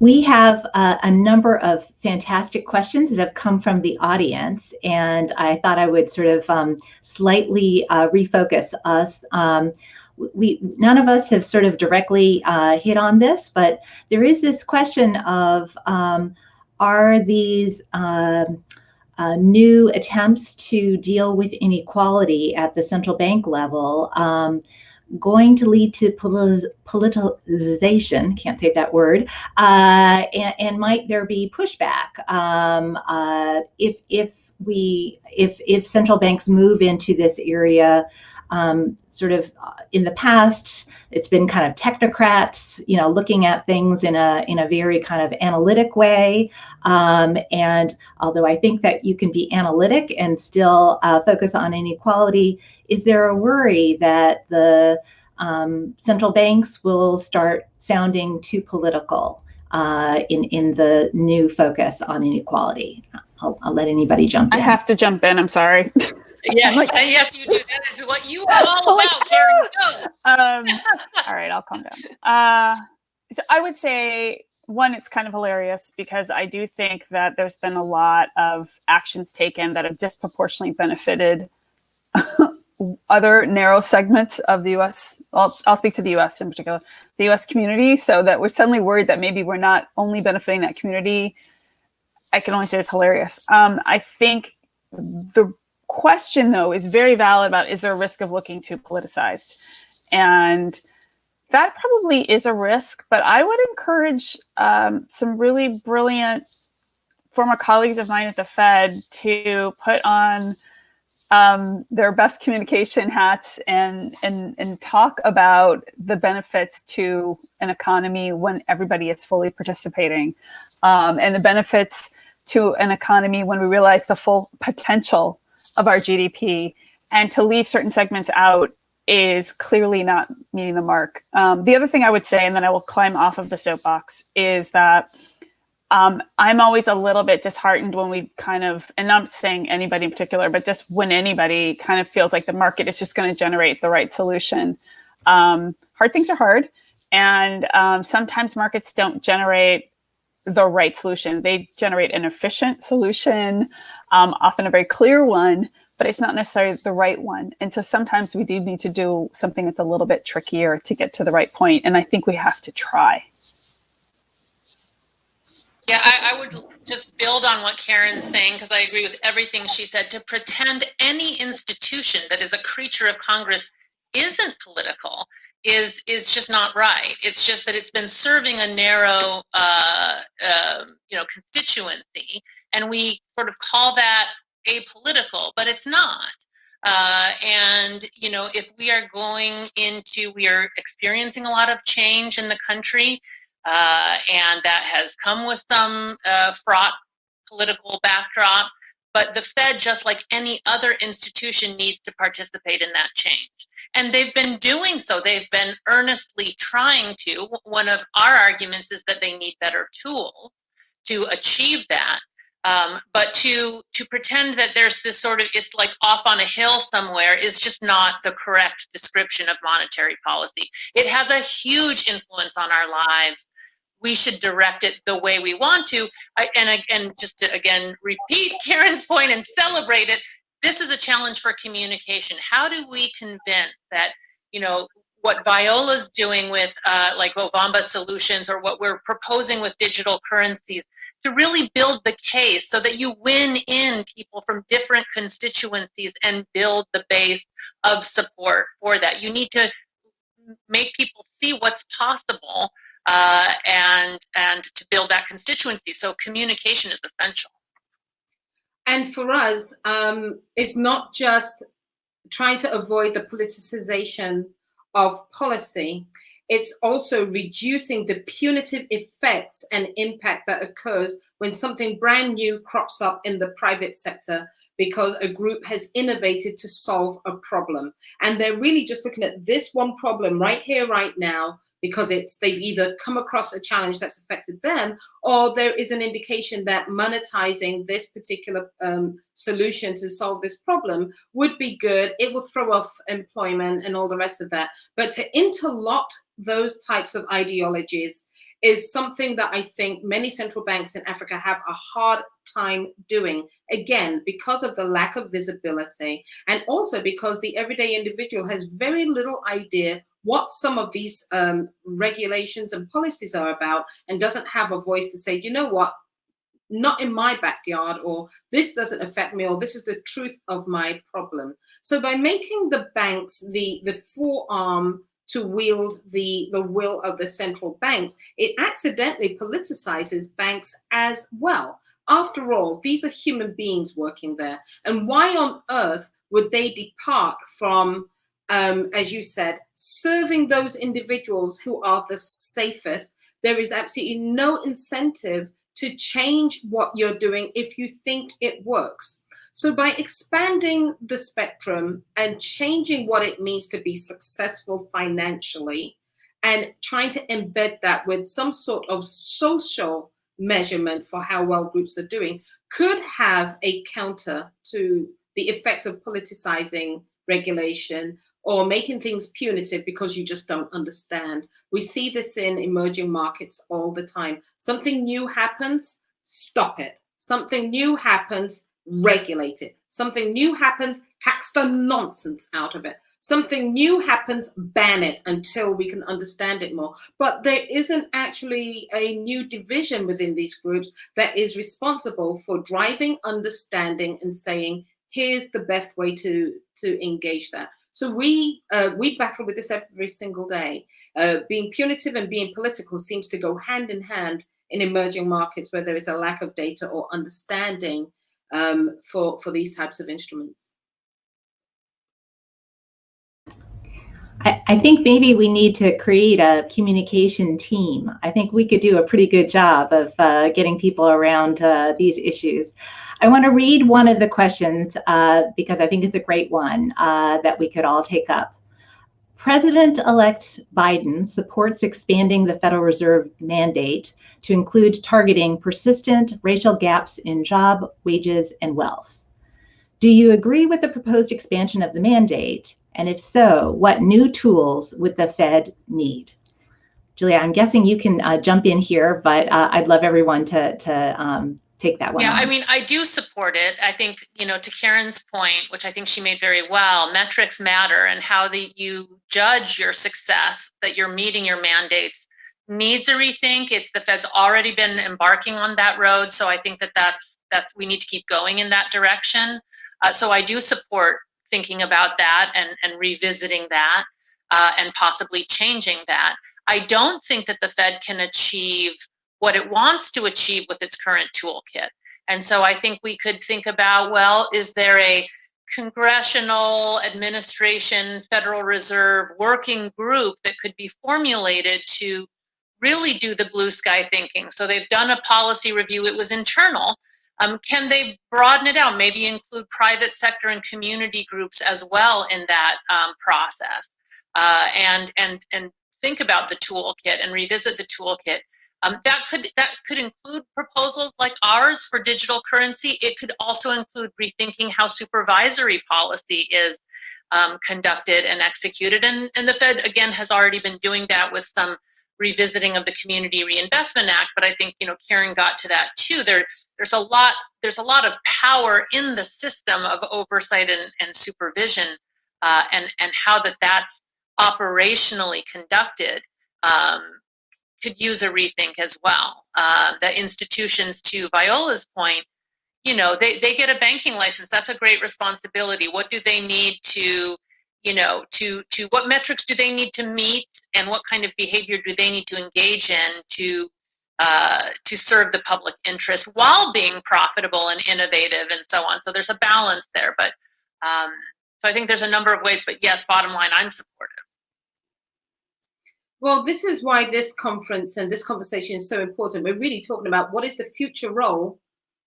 We have uh, a number of fantastic questions that have come from the audience, and I thought I would sort of um, slightly uh, refocus us. Um, we none of us have sort of directly uh, hit on this, but there is this question of um, are these um, uh, new attempts to deal with inequality at the central bank level um, going to lead to politicization, can't say that word, uh, and, and, might there be pushback? Um, uh, if, if we, if, if central banks move into this area um, sort of uh, in the past, it's been kind of technocrats, you know, looking at things in a in a very kind of analytic way. Um, and although I think that you can be analytic and still uh, focus on inequality, is there a worry that the um, central banks will start sounding too political uh, in in the new focus on inequality? I'll, I'll let anybody jump in. I have to jump in. I'm sorry. Yes, like, yes, you do. That is what you are all like, about, Karen. Um, all right, I'll calm down. Uh, so I would say one, it's kind of hilarious because I do think that there's been a lot of actions taken that have disproportionately benefited other narrow segments of the U.S. I'll, I'll speak to the U.S. in particular, the U.S. community, so that we're suddenly worried that maybe we're not only benefiting that community. I can only say it's hilarious. Um, I think the question though is very valid about is there a risk of looking too politicized? And that probably is a risk but i would encourage um, some really brilliant former colleagues of mine at the fed to put on um, their best communication hats and, and and talk about the benefits to an economy when everybody is fully participating um, and the benefits to an economy when we realize the full potential of our GDP, and to leave certain segments out is clearly not meeting the mark. Um, the other thing I would say, and then I will climb off of the soapbox, is that um, I'm always a little bit disheartened when we kind of, and I'm not saying anybody in particular, but just when anybody kind of feels like the market is just going to generate the right solution. Um, hard things are hard, and um, sometimes markets don't generate the right solution. They generate an efficient solution, um, often a very clear one, but it's not necessarily the right one. And so sometimes we do need to do something that's a little bit trickier to get to the right point. And I think we have to try. Yeah, I, I would just build on what Karen's saying because I agree with everything she said. To pretend any institution that is a creature of Congress isn't political is is just not right. It's just that it's been serving a narrow, uh, uh, you know, constituency, and we sort of call that apolitical, but it's not. Uh, and you know, if we are going into, we are experiencing a lot of change in the country. uh, and that has come with some uh, fraught political backdrop. But the Fed, just like any other institution, needs to participate in that change. And they've been doing so. They've been earnestly trying to. One of our arguments is that they need better tools to achieve that. Um, but to to pretend that there's this sort of it's like off on a hill somewhere is just not the correct description of monetary policy. It has a huge influence on our lives. We should direct it the way we want to. I, and and just to again repeat Karen's point and celebrate it. This is a challenge for communication. How do we convince that you know what Viola's doing with uh, like Ovamba solutions or what we're proposing with digital currencies to really build the case so that you win in people from different constituencies and build the base of support for that. You need to make people see what's possible uh, and and to build that constituency. So communication is essential. And for us, um, it's not just trying to avoid the politicization of policy, it's also reducing the punitive effects and impact that occurs when something brand new crops up in the private sector because a group has innovated to solve a problem. And they're really just looking at this one problem right here, right now, because it's they've either come across a challenge that's affected them or there is an indication that monetizing this particular um, solution to solve this problem would be good it will throw off employment and all the rest of that but to interlock those types of ideologies is something that I think many central banks in Africa have a hard time doing. Again, because of the lack of visibility and also because the everyday individual has very little idea what some of these um, regulations and policies are about and doesn't have a voice to say, you know what, not in my backyard, or this doesn't affect me, or this is the truth of my problem. So by making the banks the, the forearm to wield the, the will of the central banks, it accidentally politicizes banks as well. After all, these are human beings working there. And why on earth would they depart from um, as you said, serving those individuals who are the safest, there is absolutely no incentive to change what you're doing if you think it works. So by expanding the spectrum and changing what it means to be successful financially and trying to embed that with some sort of social measurement for how well groups are doing could have a counter to the effects of politicizing regulation or making things punitive because you just don't understand. We see this in emerging markets all the time. Something new happens, stop it. Something new happens, regulate it. Something new happens, tax the nonsense out of it. Something new happens, ban it until we can understand it more. But there isn't actually a new division within these groups that is responsible for driving understanding and saying, here's the best way to, to engage that. So we uh, we battle with this every single day. Uh, being punitive and being political seems to go hand in hand in emerging markets where there is a lack of data or understanding um, for for these types of instruments. I, think maybe we need to create a communication team. I think we could do a pretty good job of uh, getting people around uh, these issues. I want to read one of the questions uh, because I think it's a great one uh, that we could all take up. President-elect Biden supports expanding the Federal Reserve mandate to include targeting persistent racial gaps in job, wages, and wealth. Do you agree with the proposed expansion of the mandate? And if so, what new tools would the Fed need? Julia, I'm guessing you can uh, jump in here, but uh, I'd love everyone to, to um, take that one. Yeah, on. I mean, I do support it. I think, you know, to Karen's point, which I think she made very well, metrics matter and how the, you judge your success, that you're meeting your mandates needs a rethink. It, the Fed's already been embarking on that road. So I think that that's, that's we need to keep going in that direction. Uh, so I do support thinking about that and, and revisiting that uh, and possibly changing that. I don't think that the Fed can achieve what it wants to achieve with its current toolkit. And so I think we could think about, well, is there a congressional administration, Federal Reserve working group that could be formulated to really do the blue sky thinking. So they've done a policy review. It was internal. Um, can they broaden it out? Maybe include private sector and community groups as well in that um, process, uh, and and and think about the toolkit and revisit the toolkit. Um, that could that could include proposals like ours for digital currency. It could also include rethinking how supervisory policy is um, conducted and executed. And, and the Fed, again, has already been doing that with some revisiting of the Community Reinvestment Act. But I think, you know, Karen got to that too. There, there's a lot, there's a lot of power in the system of oversight and, and supervision uh, and, and how that that's operationally conducted um, could use a rethink as well. Uh, the institutions, to Viola's point, you know, they, they get a banking license. That's a great responsibility. What do they need to, you know, to, to what metrics do they need to meet and what kind of behavior do they need to engage in to, uh, to serve the public interest while being profitable and innovative and so on. So there's a balance there, but um, so I think there's a number of ways, but yes, bottom line, I'm supportive. Well, this is why this conference and this conversation is so important. We're really talking about what is the future role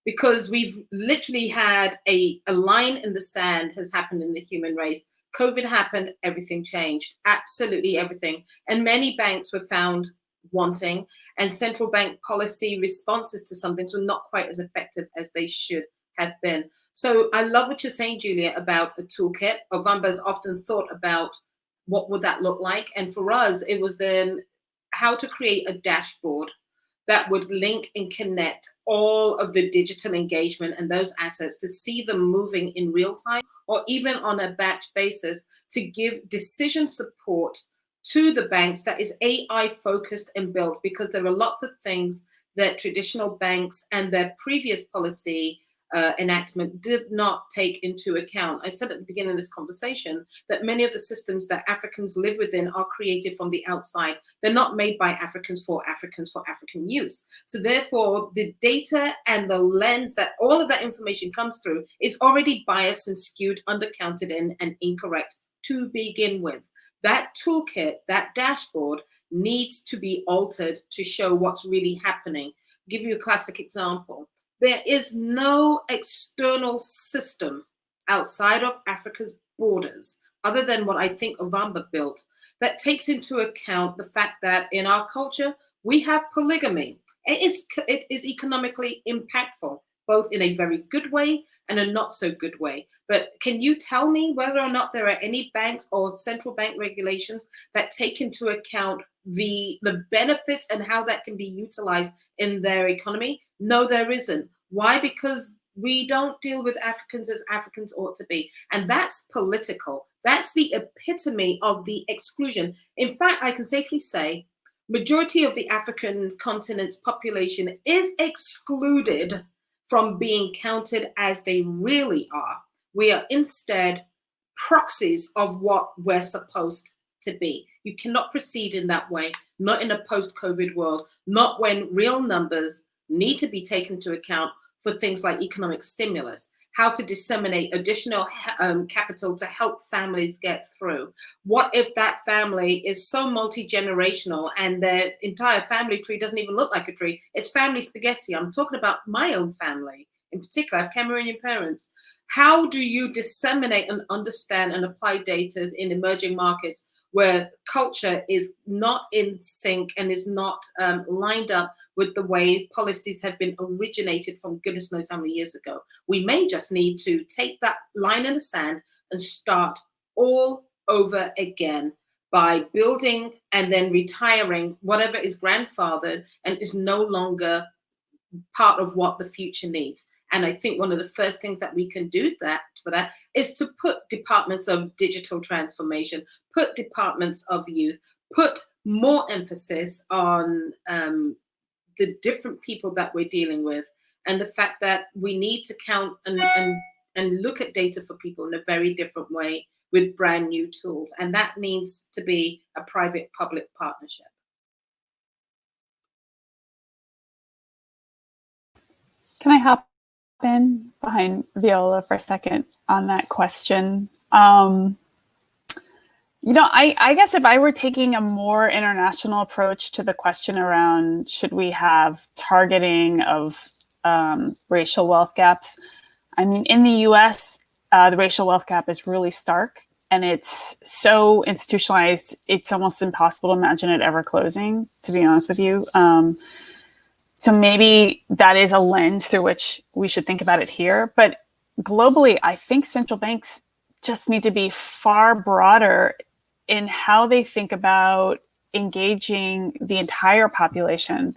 because we've literally had a, a line in the sand has happened in the human race. COVID happened, everything changed, absolutely everything. And many banks were found wanting and central bank policy responses to some things were not quite as effective as they should have been. So I love what you're saying, Julia, about a toolkit. Ovamba's often thought about what would that look like? And for us, it was then how to create a dashboard that would link and connect all of the digital engagement and those assets to see them moving in real time or even on a batch basis to give decision support to the banks that is AI focused and built because there are lots of things that traditional banks and their previous policy uh, enactment did not take into account. I said at the beginning of this conversation that many of the systems that Africans live within are created from the outside. They're not made by Africans for Africans for African use. So therefore, the data and the lens that all of that information comes through is already biased and skewed, undercounted in, and incorrect to begin with. That toolkit, that dashboard needs to be altered to show what's really happening. I'll give you a classic example there is no external system outside of Africa's borders, other than what I think Ovamba built, that takes into account the fact that in our culture, we have polygamy. It is, it is economically impactful, both in a very good way and a not so good way. But can you tell me whether or not there are any banks or central bank regulations that take into account the, the benefits and how that can be utilized in their economy? No, there isn't. Why? Because we don't deal with Africans as Africans ought to be. And mm. that's political. That's the epitome of the exclusion. In fact, I can safely say majority of the African continent's population is excluded from being counted as they really are. We are instead proxies of what we're supposed to be. You cannot proceed in that way, not in a post-COVID world, not when real numbers need to be taken into account for things like economic stimulus, how to disseminate additional um, capital to help families get through. What if that family is so multi-generational and their entire family tree doesn't even look like a tree? It's family spaghetti. I'm talking about my own family in particular. I have Cameroonian parents. How do you disseminate and understand and apply data in emerging markets where culture is not in sync and is not um, lined up with the way policies have been originated from goodness knows how many years ago. We may just need to take that line in the sand and start all over again by building and then retiring whatever is grandfathered and is no longer part of what the future needs. And I think one of the first things that we can do that for that is to put departments of digital transformation, put departments of youth, put more emphasis on um, the different people that we're dealing with and the fact that we need to count and, and, and look at data for people in a very different way with brand new tools. And that needs to be a private public partnership. Can I hop in behind Viola for a second on that question? Um, You know, I, I guess if I were taking a more international approach to the question around should we have targeting of um, racial wealth gaps, I mean, in the US, uh, the racial wealth gap is really stark and it's so institutionalized, it's almost impossible to imagine it ever closing, to be honest with you. Um, so maybe that is a lens through which we should think about it here. But globally, I think central banks just need to be far broader in how they think about engaging the entire population.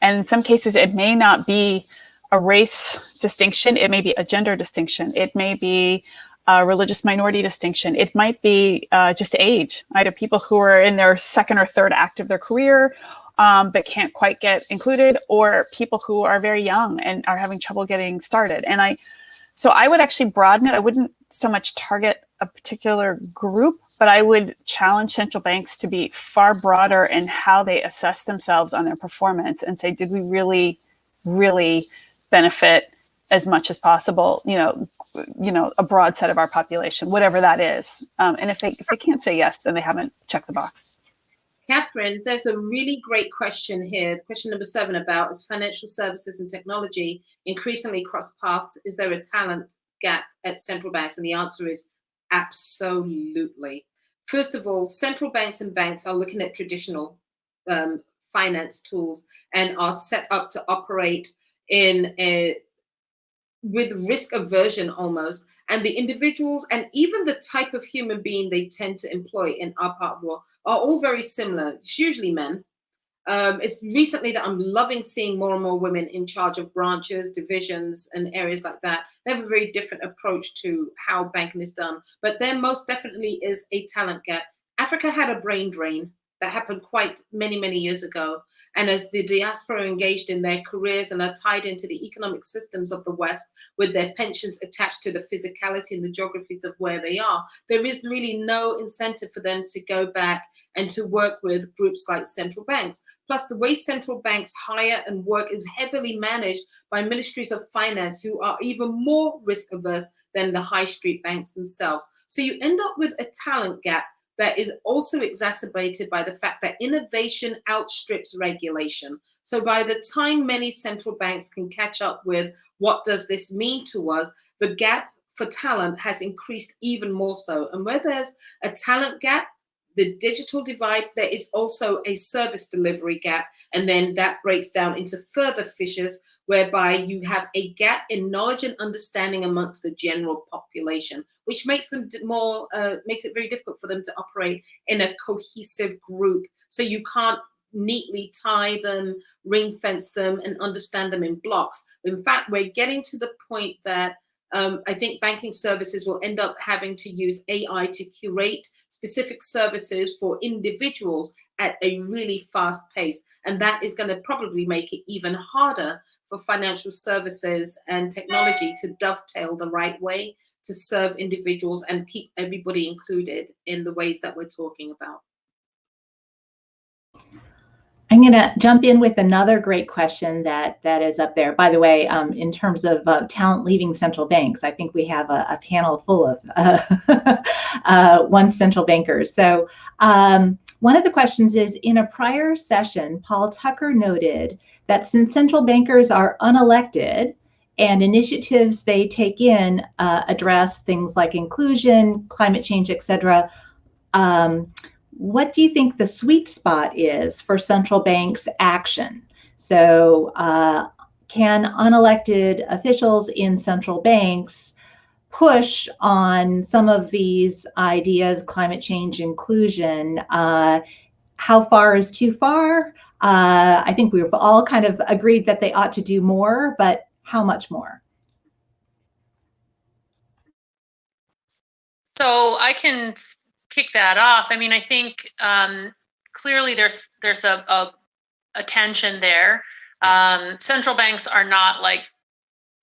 And in some cases, it may not be a race distinction, it may be a gender distinction, it may be a religious minority distinction, it might be uh, just age, either people who are in their second or third act of their career um, but can't quite get included, or people who are very young and are having trouble getting started. And I, so I would actually broaden it. I wouldn't so much target a particular group, but I would challenge central banks to be far broader in how they assess themselves on their performance and say, did we really, really benefit as much as possible, you know, you know, a broad set of our population, whatever that is. Um, and if they, if they can't say yes, then they haven't checked the box. Kathryn, there's a really great question here. Question number seven about is financial services and technology increasingly cross paths? Is there a talent gap at central banks? And the answer is Absolutely. First of all, central banks and banks are looking at traditional um, finance tools and are set up to operate in a with risk aversion almost. And the individuals and even the type of human being they tend to employ in our part of world are all very similar. It's usually men um, it's recently that I'm loving seeing more and more women in charge of branches, divisions, and areas like that. They have a very different approach to how banking is done, but there most definitely is a talent gap. Africa had a brain drain that happened quite many, many years ago. And as the diaspora engaged in their careers and are tied into the economic systems of the West with their pensions attached to the physicality and the geographies of where they are, there is really no incentive for them to go back and to work with groups like central banks. Plus, the way central banks hire and work is heavily managed by ministries of finance who are even more risk averse than the high street banks themselves. So you end up with a talent gap that is also exacerbated by the fact that innovation outstrips regulation. So by the time many central banks can catch up with what does this mean to us, the gap for talent has increased even more so. And where there's a talent gap, the digital divide, there is also a service delivery gap. And then that breaks down into further fissures whereby you have a gap in knowledge and understanding amongst the general population, which makes them more, uh, makes it very difficult for them to operate in a cohesive group. So you can't neatly tie them, ring fence them, and understand them in blocks. In fact, we're getting to the point that um, I think banking services will end up having to use AI to curate specific services for individuals at a really fast pace. And that is going to probably make it even harder for financial services and technology to dovetail the right way to serve individuals and keep everybody included in the ways that we're talking about. I'm going to jump in with another great question that that is up there. By the way, um, in terms of uh, talent leaving central banks, I think we have a, a panel full of uh, uh, one central bankers. So um, one of the questions is, in a prior session, Paul Tucker noted that since central bankers are unelected and initiatives they take in uh, address things like inclusion, climate change, etc., um, what do you think the sweet spot is for central banks action? So uh, can unelected officials in central banks push on some of these ideas, climate change, inclusion? Uh, how far is too far? Uh, I think we've all kind of agreed that they ought to do more, but how much more? So I can kick that off, I mean, I think um, clearly there's there's a, a, a tension there. Um, central banks are not like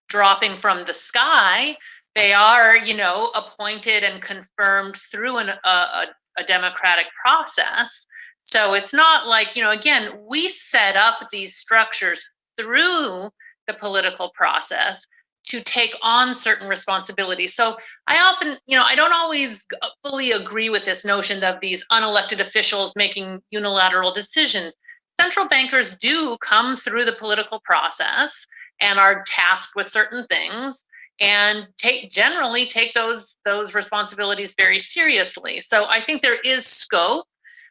dropping from the sky. They are, you know, appointed and confirmed through an, a, a, a democratic process. So it's not like, you know, again, we set up these structures through the political process to take on certain responsibilities. So I often, you know, I don't always uh, fully agree with this notion of these unelected officials making unilateral decisions. Central bankers do come through the political process and are tasked with certain things and take generally take those those responsibilities very seriously. So I think there is scope.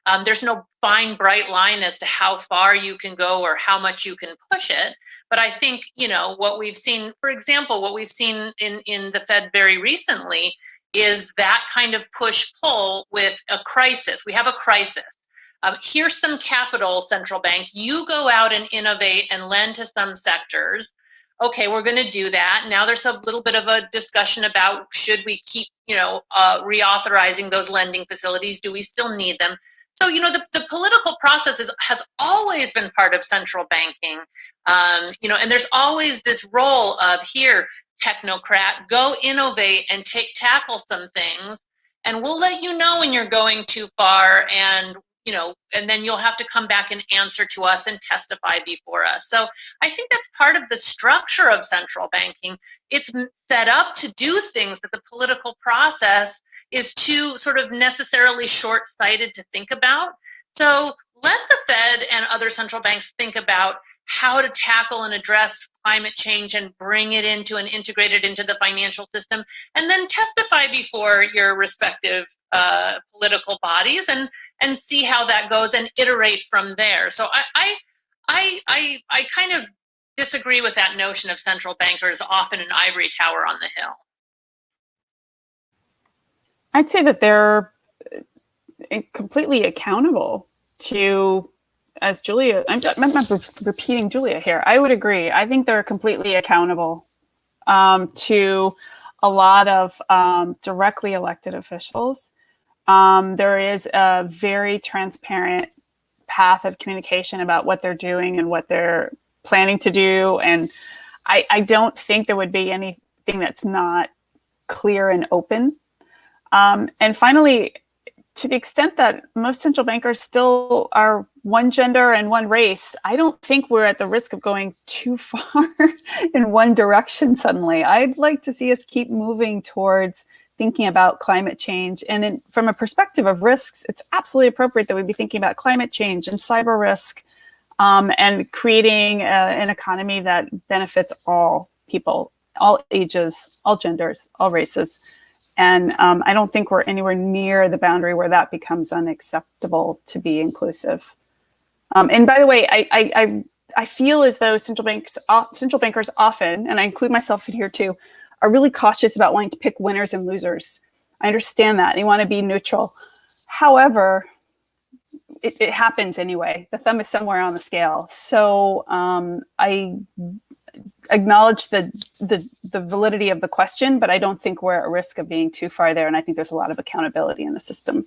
Um, there's no fine bright line as to how far you can go or how much you can push it. But I think you know what we've seen. For example, what we've seen in in the Fed very recently is that kind of push pull with a crisis. We have a crisis. Um, here's some capital, central bank. You go out and innovate and lend to some sectors okay, we're going to do that. Now there's a little bit of a discussion about should we keep, you know, uh, reauthorizing those lending facilities? Do we still need them? So, you know, the, the political process is, has always been part of central banking, um, you know, and there's always this role of here, technocrat, go innovate and take tackle some things. And we'll let you know when you're going too far and you know, and then you'll have to come back and answer to us and testify before us. So I think that's part of the structure of central banking. It's set up to do things that the political process is too sort of necessarily short sighted to think about. So let the Fed and other central banks think about how to tackle and address climate change and bring it into and integrate it into the financial system, and then testify before your respective uh, political bodies and and see how that goes and iterate from there. So I, I, I, I, I kind of disagree with that notion of central bankers often an ivory tower on the hill. I'd say that they're uh, completely accountable to, as Julia, I'm, I'm repeating Julia here. I would agree. I think they're completely accountable um, to a lot of um, directly elected officials um, there is a very transparent path of communication about what they're doing and what they're planning to do. And I, I don't think there would be anything that's not clear and open. Um, and finally, to the extent that most central bankers still are one gender and one race, I don't think we're at the risk of going too far in one direction suddenly. I'd like to see us keep moving towards thinking about climate change. And in, from a perspective of risks, it's absolutely appropriate that we be thinking about climate change and cyber risk um, and creating a, uh, an economy that benefits all people, all ages, all genders, all races. And um, I don't think we're anywhere near the boundary where that becomes unacceptable to be inclusive. Um, and by the way, I, I, I, I feel as though central banks, central bankers often, and I include myself in here too, are really cautious about wanting to pick winners and losers. I understand that. They want to be neutral. However, it, it, happens anyway. The thumb is somewhere on the scale. So um, I acknowledge the, the, the validity of the question, but I don't think we're at risk of being too far there. And I think there's a lot of accountability in the system.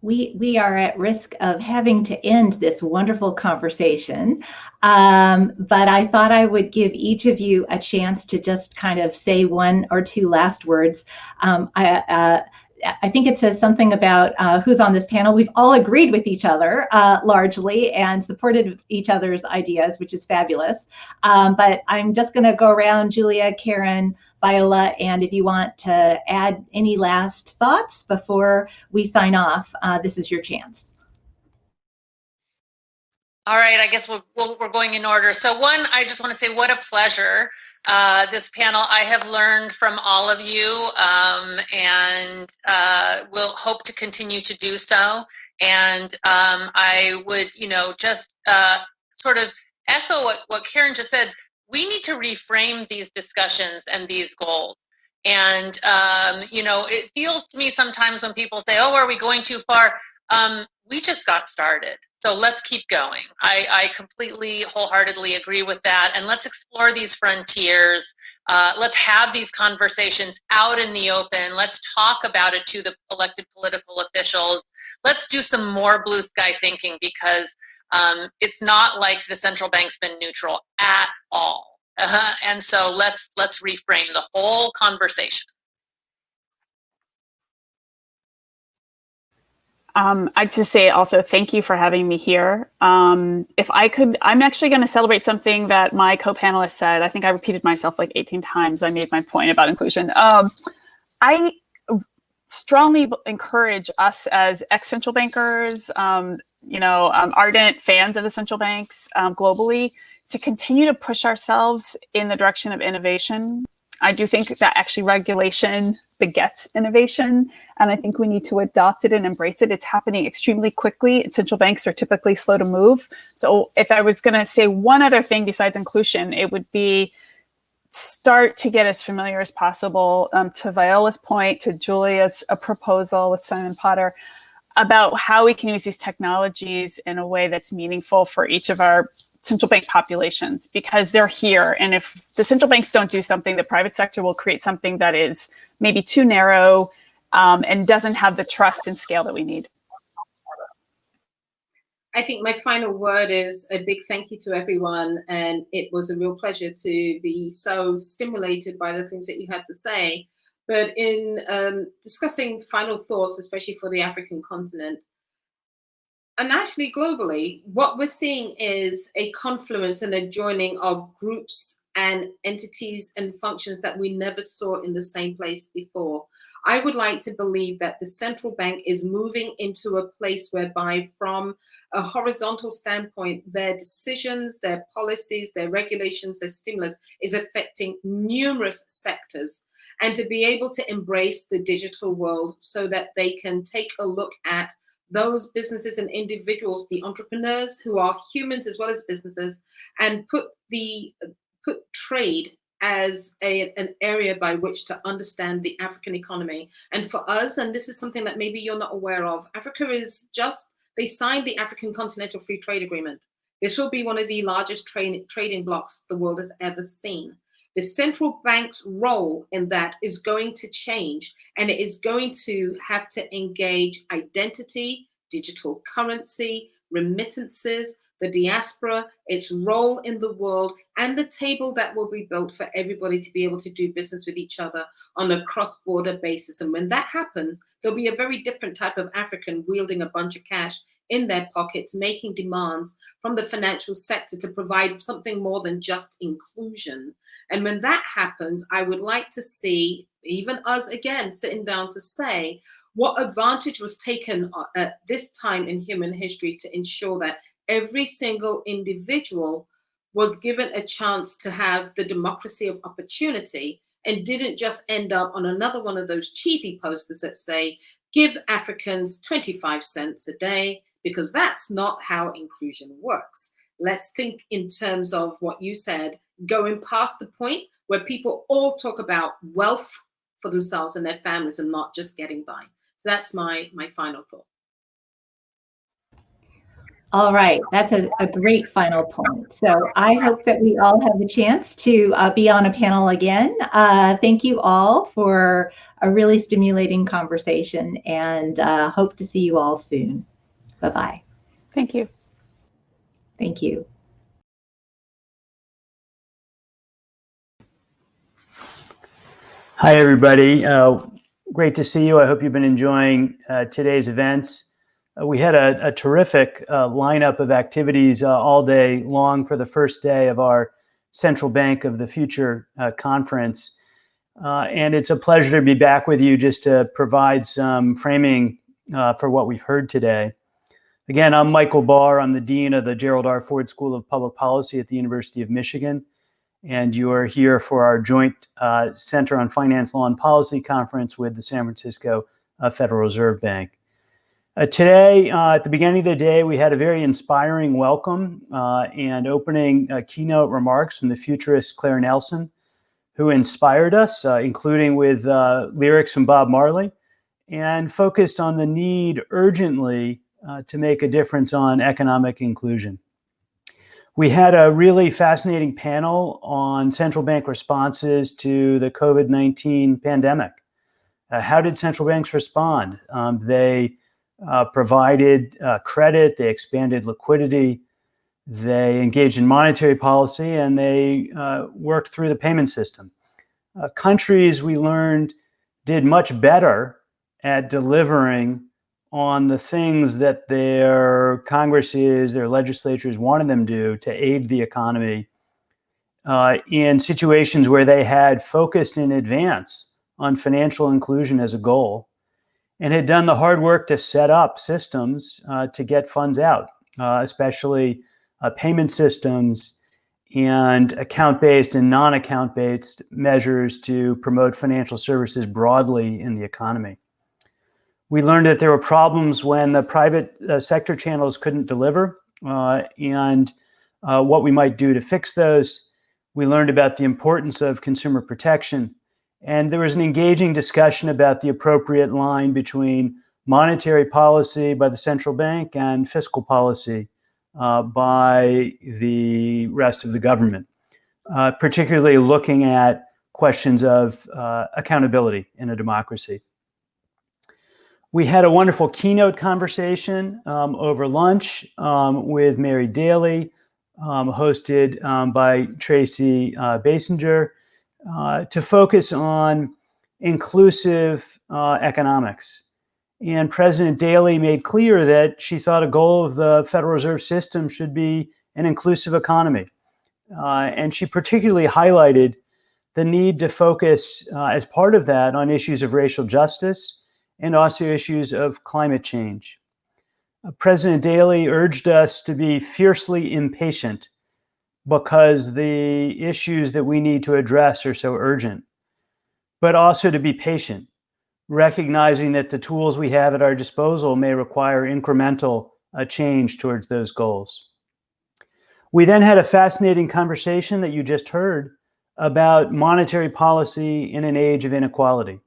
We we are at risk of having to end this wonderful conversation um, but i thought i would give each of you a chance to just kind of say one or two last words um, I, uh, I think it says something about uh, who's on this panel. We've all agreed with each other uh, largely and supported each other's ideas, which is fabulous. Um, but I'm just going to go around, Julia, Karen, Viola, and if you want to add any last thoughts before we sign off, uh, this is your chance. All right, I guess we're, we're going in order. So one, I just want to say what a pleasure uh, this panel. I have learned from all of you um, and uh, will hope to continue to do so. And um, I would, you know, just uh, sort of echo what, what Karen just said we need to reframe these discussions and these goals. And, um, you know, it feels to me sometimes when people say, oh, are we going too far? Um, we just got started. So let's keep going. I, I, completely wholeheartedly agree with that. And let's explore these frontiers. Uh, let's have these conversations out in the open. Let's talk about it to the elected political officials. Let's do some more blue sky thinking because um, it's not like the central bank's been neutral at all. Uh-huh. And so let's let's reframe the whole conversation. Um, I'd just say also thank you for having me here. Um, if I could, I'm actually going to celebrate something that my co-panelist said. I think I repeated myself like 18 times. I made my point about inclusion. Um, I strongly encourage us as ex-central bankers, um, you know, um, ardent fans of the central banks um, globally, to continue to push ourselves in the direction of innovation. I do think that actually regulation begets innovation. And I think we need to adopt it and embrace it. It's happening extremely quickly. Central banks are typically slow to move. So if I was going to say one other thing besides inclusion, it would be start to get as familiar as possible um, to Viola's point, to Julia's a proposal with Simon Potter about how we can use these technologies in a way that's meaningful for each of our central bank populations because they're here. And if the central banks don't do something, the private sector will create something that is maybe too narrow um, and doesn't have the trust and scale that we need. I think my final word is a big thank you to everyone. And it was a real pleasure to be so stimulated by the things that you had to say. But in um, discussing final thoughts, especially for the African continent, and actually globally, what we're seeing is a confluence and a joining of groups and entities and functions that we never saw in the same place before. I would like to believe that the central bank is moving into a place whereby from a horizontal standpoint, their decisions, their policies, their regulations, their stimulus is affecting numerous sectors and to be able to embrace the digital world so that they can take a look at those businesses and individuals, the entrepreneurs who are humans as well as businesses, and put the put trade as a, an area by which to understand the African economy. And for us, and this is something that maybe you're not aware of, Africa is just, they signed the African Continental Free Trade Agreement. This will be one of the largest trade, trading blocks the world has ever seen. The central bank's role in that is going to change and it is going to have to engage identity, digital currency, remittances, the diaspora, its role in the world, and the table that will be built for everybody to be able to do business with each other on a cross-border basis. And when that happens, there'll be a very different type of African wielding a bunch of cash in their pockets, making demands from the financial sector to provide something more than just inclusion. And when that happens, I would like to see even us again sitting down to say what advantage was taken uh, at this time in human history to ensure that every single individual was given a chance to have the democracy of opportunity and didn't just end up on another one of those cheesy posters that say, give Africans 25 cents a day, because that's not how inclusion works. Let's think in terms of what you said, going past the point where people all talk about wealth for themselves and their families and not just getting by. So that's my, my final thought. All right, that's a, a great final point. So I hope that we all have the chance to uh, be on a panel again. Uh, thank you all for a really stimulating conversation and uh, hope to see you all soon. Bye-bye. Thank you. Thank you. Hi, everybody. Uh, great to see you. I hope you've been enjoying uh, today's events. Uh, we had a, a terrific uh, lineup of activities uh, all day long for the first day of our Central Bank of the Future uh, conference. and it's a pleasure to be back with you just to provide some framing for what we've heard today. Again, I'm Michael Barr. I'm the Dean of the Gerald R. Ford School of Public Policy at the University of Michigan and you are here for our joint uh, Center on Finance, Law, and Policy conference with the San Francisco uh, Federal Reserve Bank. Uh, today, uh, at the beginning of the day, we had a very inspiring welcome uh, and opening uh, keynote remarks from the futurist Claire Nelson, who inspired us, including with lyrics from Bob Marley, and focused on the need urgently to make a difference on economic inclusion. We had a really fascinating panel on central bank responses to the COVID-19 pandemic. Uh, how did central banks respond? Um, they uh, provided uh, credit, they expanded liquidity, they engaged in monetary policy, and they uh, worked through the payment system. Uh, countries, we learned, did much better at delivering on the things that their Congresses, their legislatures wanted them to do to aid the economy uh, in situations where they had focused in advance on financial inclusion as a goal and had done the hard work to set up systems uh, to get funds out, uh, especially uh, payment systems and account-based and non-account-based measures to promote financial services broadly in the economy. We learned that there were problems when the private uh, sector channels couldn't deliver uh, and uh, what we might do to fix those. We learned about the importance of consumer protection. And there was an engaging discussion about the appropriate line between monetary policy by the central bank and fiscal policy uh, by the rest of the government, uh, particularly looking at questions of uh, accountability in a democracy. We had a wonderful keynote conversation um, over lunch um, with Mary Daly, um, hosted um, by Tracy uh, Basinger, uh, to focus on inclusive uh, economics. And President Daly made clear that she thought a goal of the Federal Reserve System should be an inclusive economy. Uh, and she particularly highlighted the need to focus uh, as part of that on issues of racial justice and also issues of climate change. Uh, President Daly urged us to be fiercely impatient because the issues that we need to address are so urgent, but also to be patient, recognizing that the tools we have at our disposal may require incremental uh, change towards those goals. We then had a fascinating conversation that you just heard about monetary policy in an age of inequality.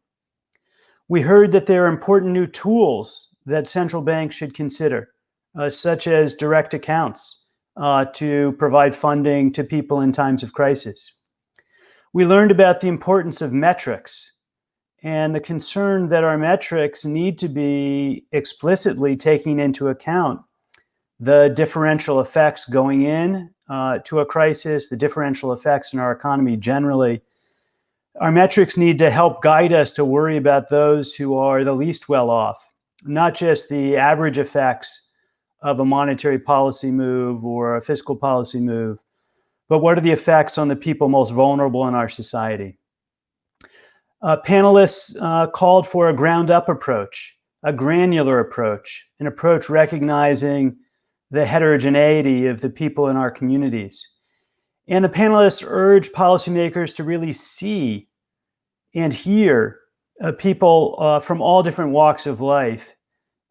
We heard that there are important new tools that central banks should consider, uh, such as direct accounts uh, to provide funding to people in times of crisis. We learned about the importance of metrics and the concern that our metrics need to be explicitly taking into account the differential effects going in uh, to a crisis, the differential effects in our economy generally, our metrics need to help guide us to worry about those who are the least well off, not just the average effects of a monetary policy move or a fiscal policy move, but what are the effects on the people most vulnerable in our society? Uh, panelists uh, called for a ground up approach, a granular approach, an approach recognizing the heterogeneity of the people in our communities. And the panelists urge policymakers to really see and hear uh, people uh, from all different walks of life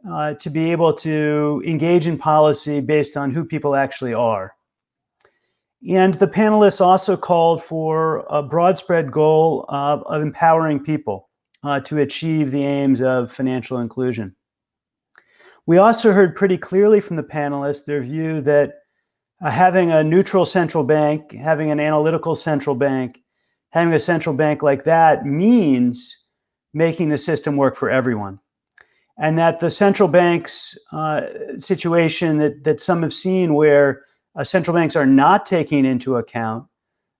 uh, to be able to engage in policy based on who people actually are. And the panelists also called for a broad spread goal of, empowering people uh, to achieve the aims of financial inclusion. We also heard pretty clearly from the panelists their view that uh, having a neutral central bank, having an analytical central bank, having a central bank like that means making the system work for everyone. And that the central bank's uh, situation that, that some have seen where uh, central banks are not taking into account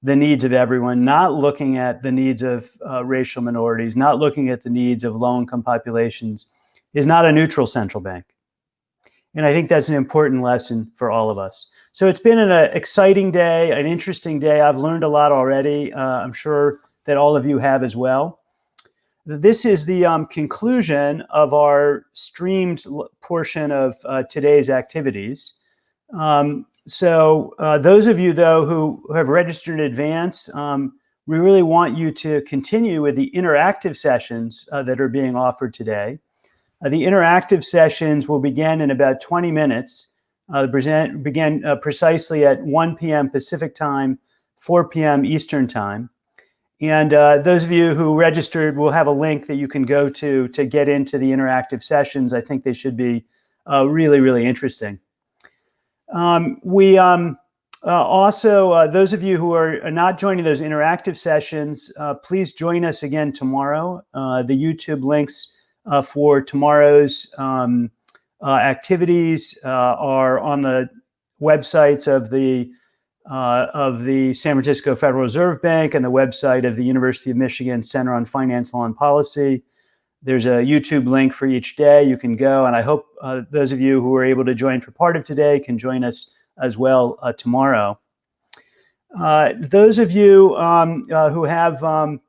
the needs of everyone, not looking at the needs of uh, racial minorities, not looking at the needs of low-income populations, is not a neutral central bank. And I think that's an important lesson for all of us. So it's been an uh, exciting day, an interesting day. I've learned a lot already. Uh, I'm sure that all of you have as well. This is the um, conclusion of our streamed portion of uh, today's activities. Um, so uh, those of you, though, who, who have registered in advance, um, we really want you to continue with the interactive sessions uh, that are being offered today. The interactive sessions will begin in about 20 minutes uh, present began uh, precisely at 1 p.m. Pacific time, 4 p.m. Eastern time. And uh, those of you who registered will have a link that you can go to to get into the interactive sessions. I think they should be uh, really, really interesting. Um, we um, uh, also, uh, those of you who are not joining those interactive sessions, please join us again tomorrow. the YouTube links for tomorrow's um, activities uh, are on the websites of the uh, of the San Francisco Federal Reserve Bank and the website of the University of Michigan Center on Finance, Law, and Policy. There's a YouTube link for each day. You can go, and I hope uh, those of you who were able to join for part of today can join us as well uh, tomorrow. Uh, those of you um, uh, who have um,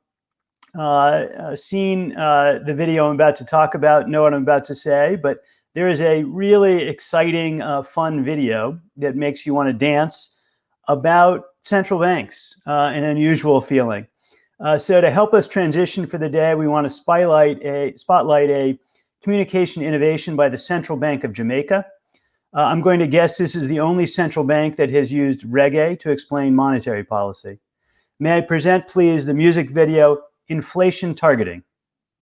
uh, seen the video I'm about to talk about know what I'm about to say, but there is a really exciting, fun video that makes you want to dance about central banks, an unusual feeling. Uh, so to help us transition for the day, we want to spotlight a, spotlight a communication innovation by the Central Bank of Jamaica. Uh, I'm going to guess this is the only central bank that has used reggae to explain monetary policy. May I present, please, the music video, Inflation Targeting.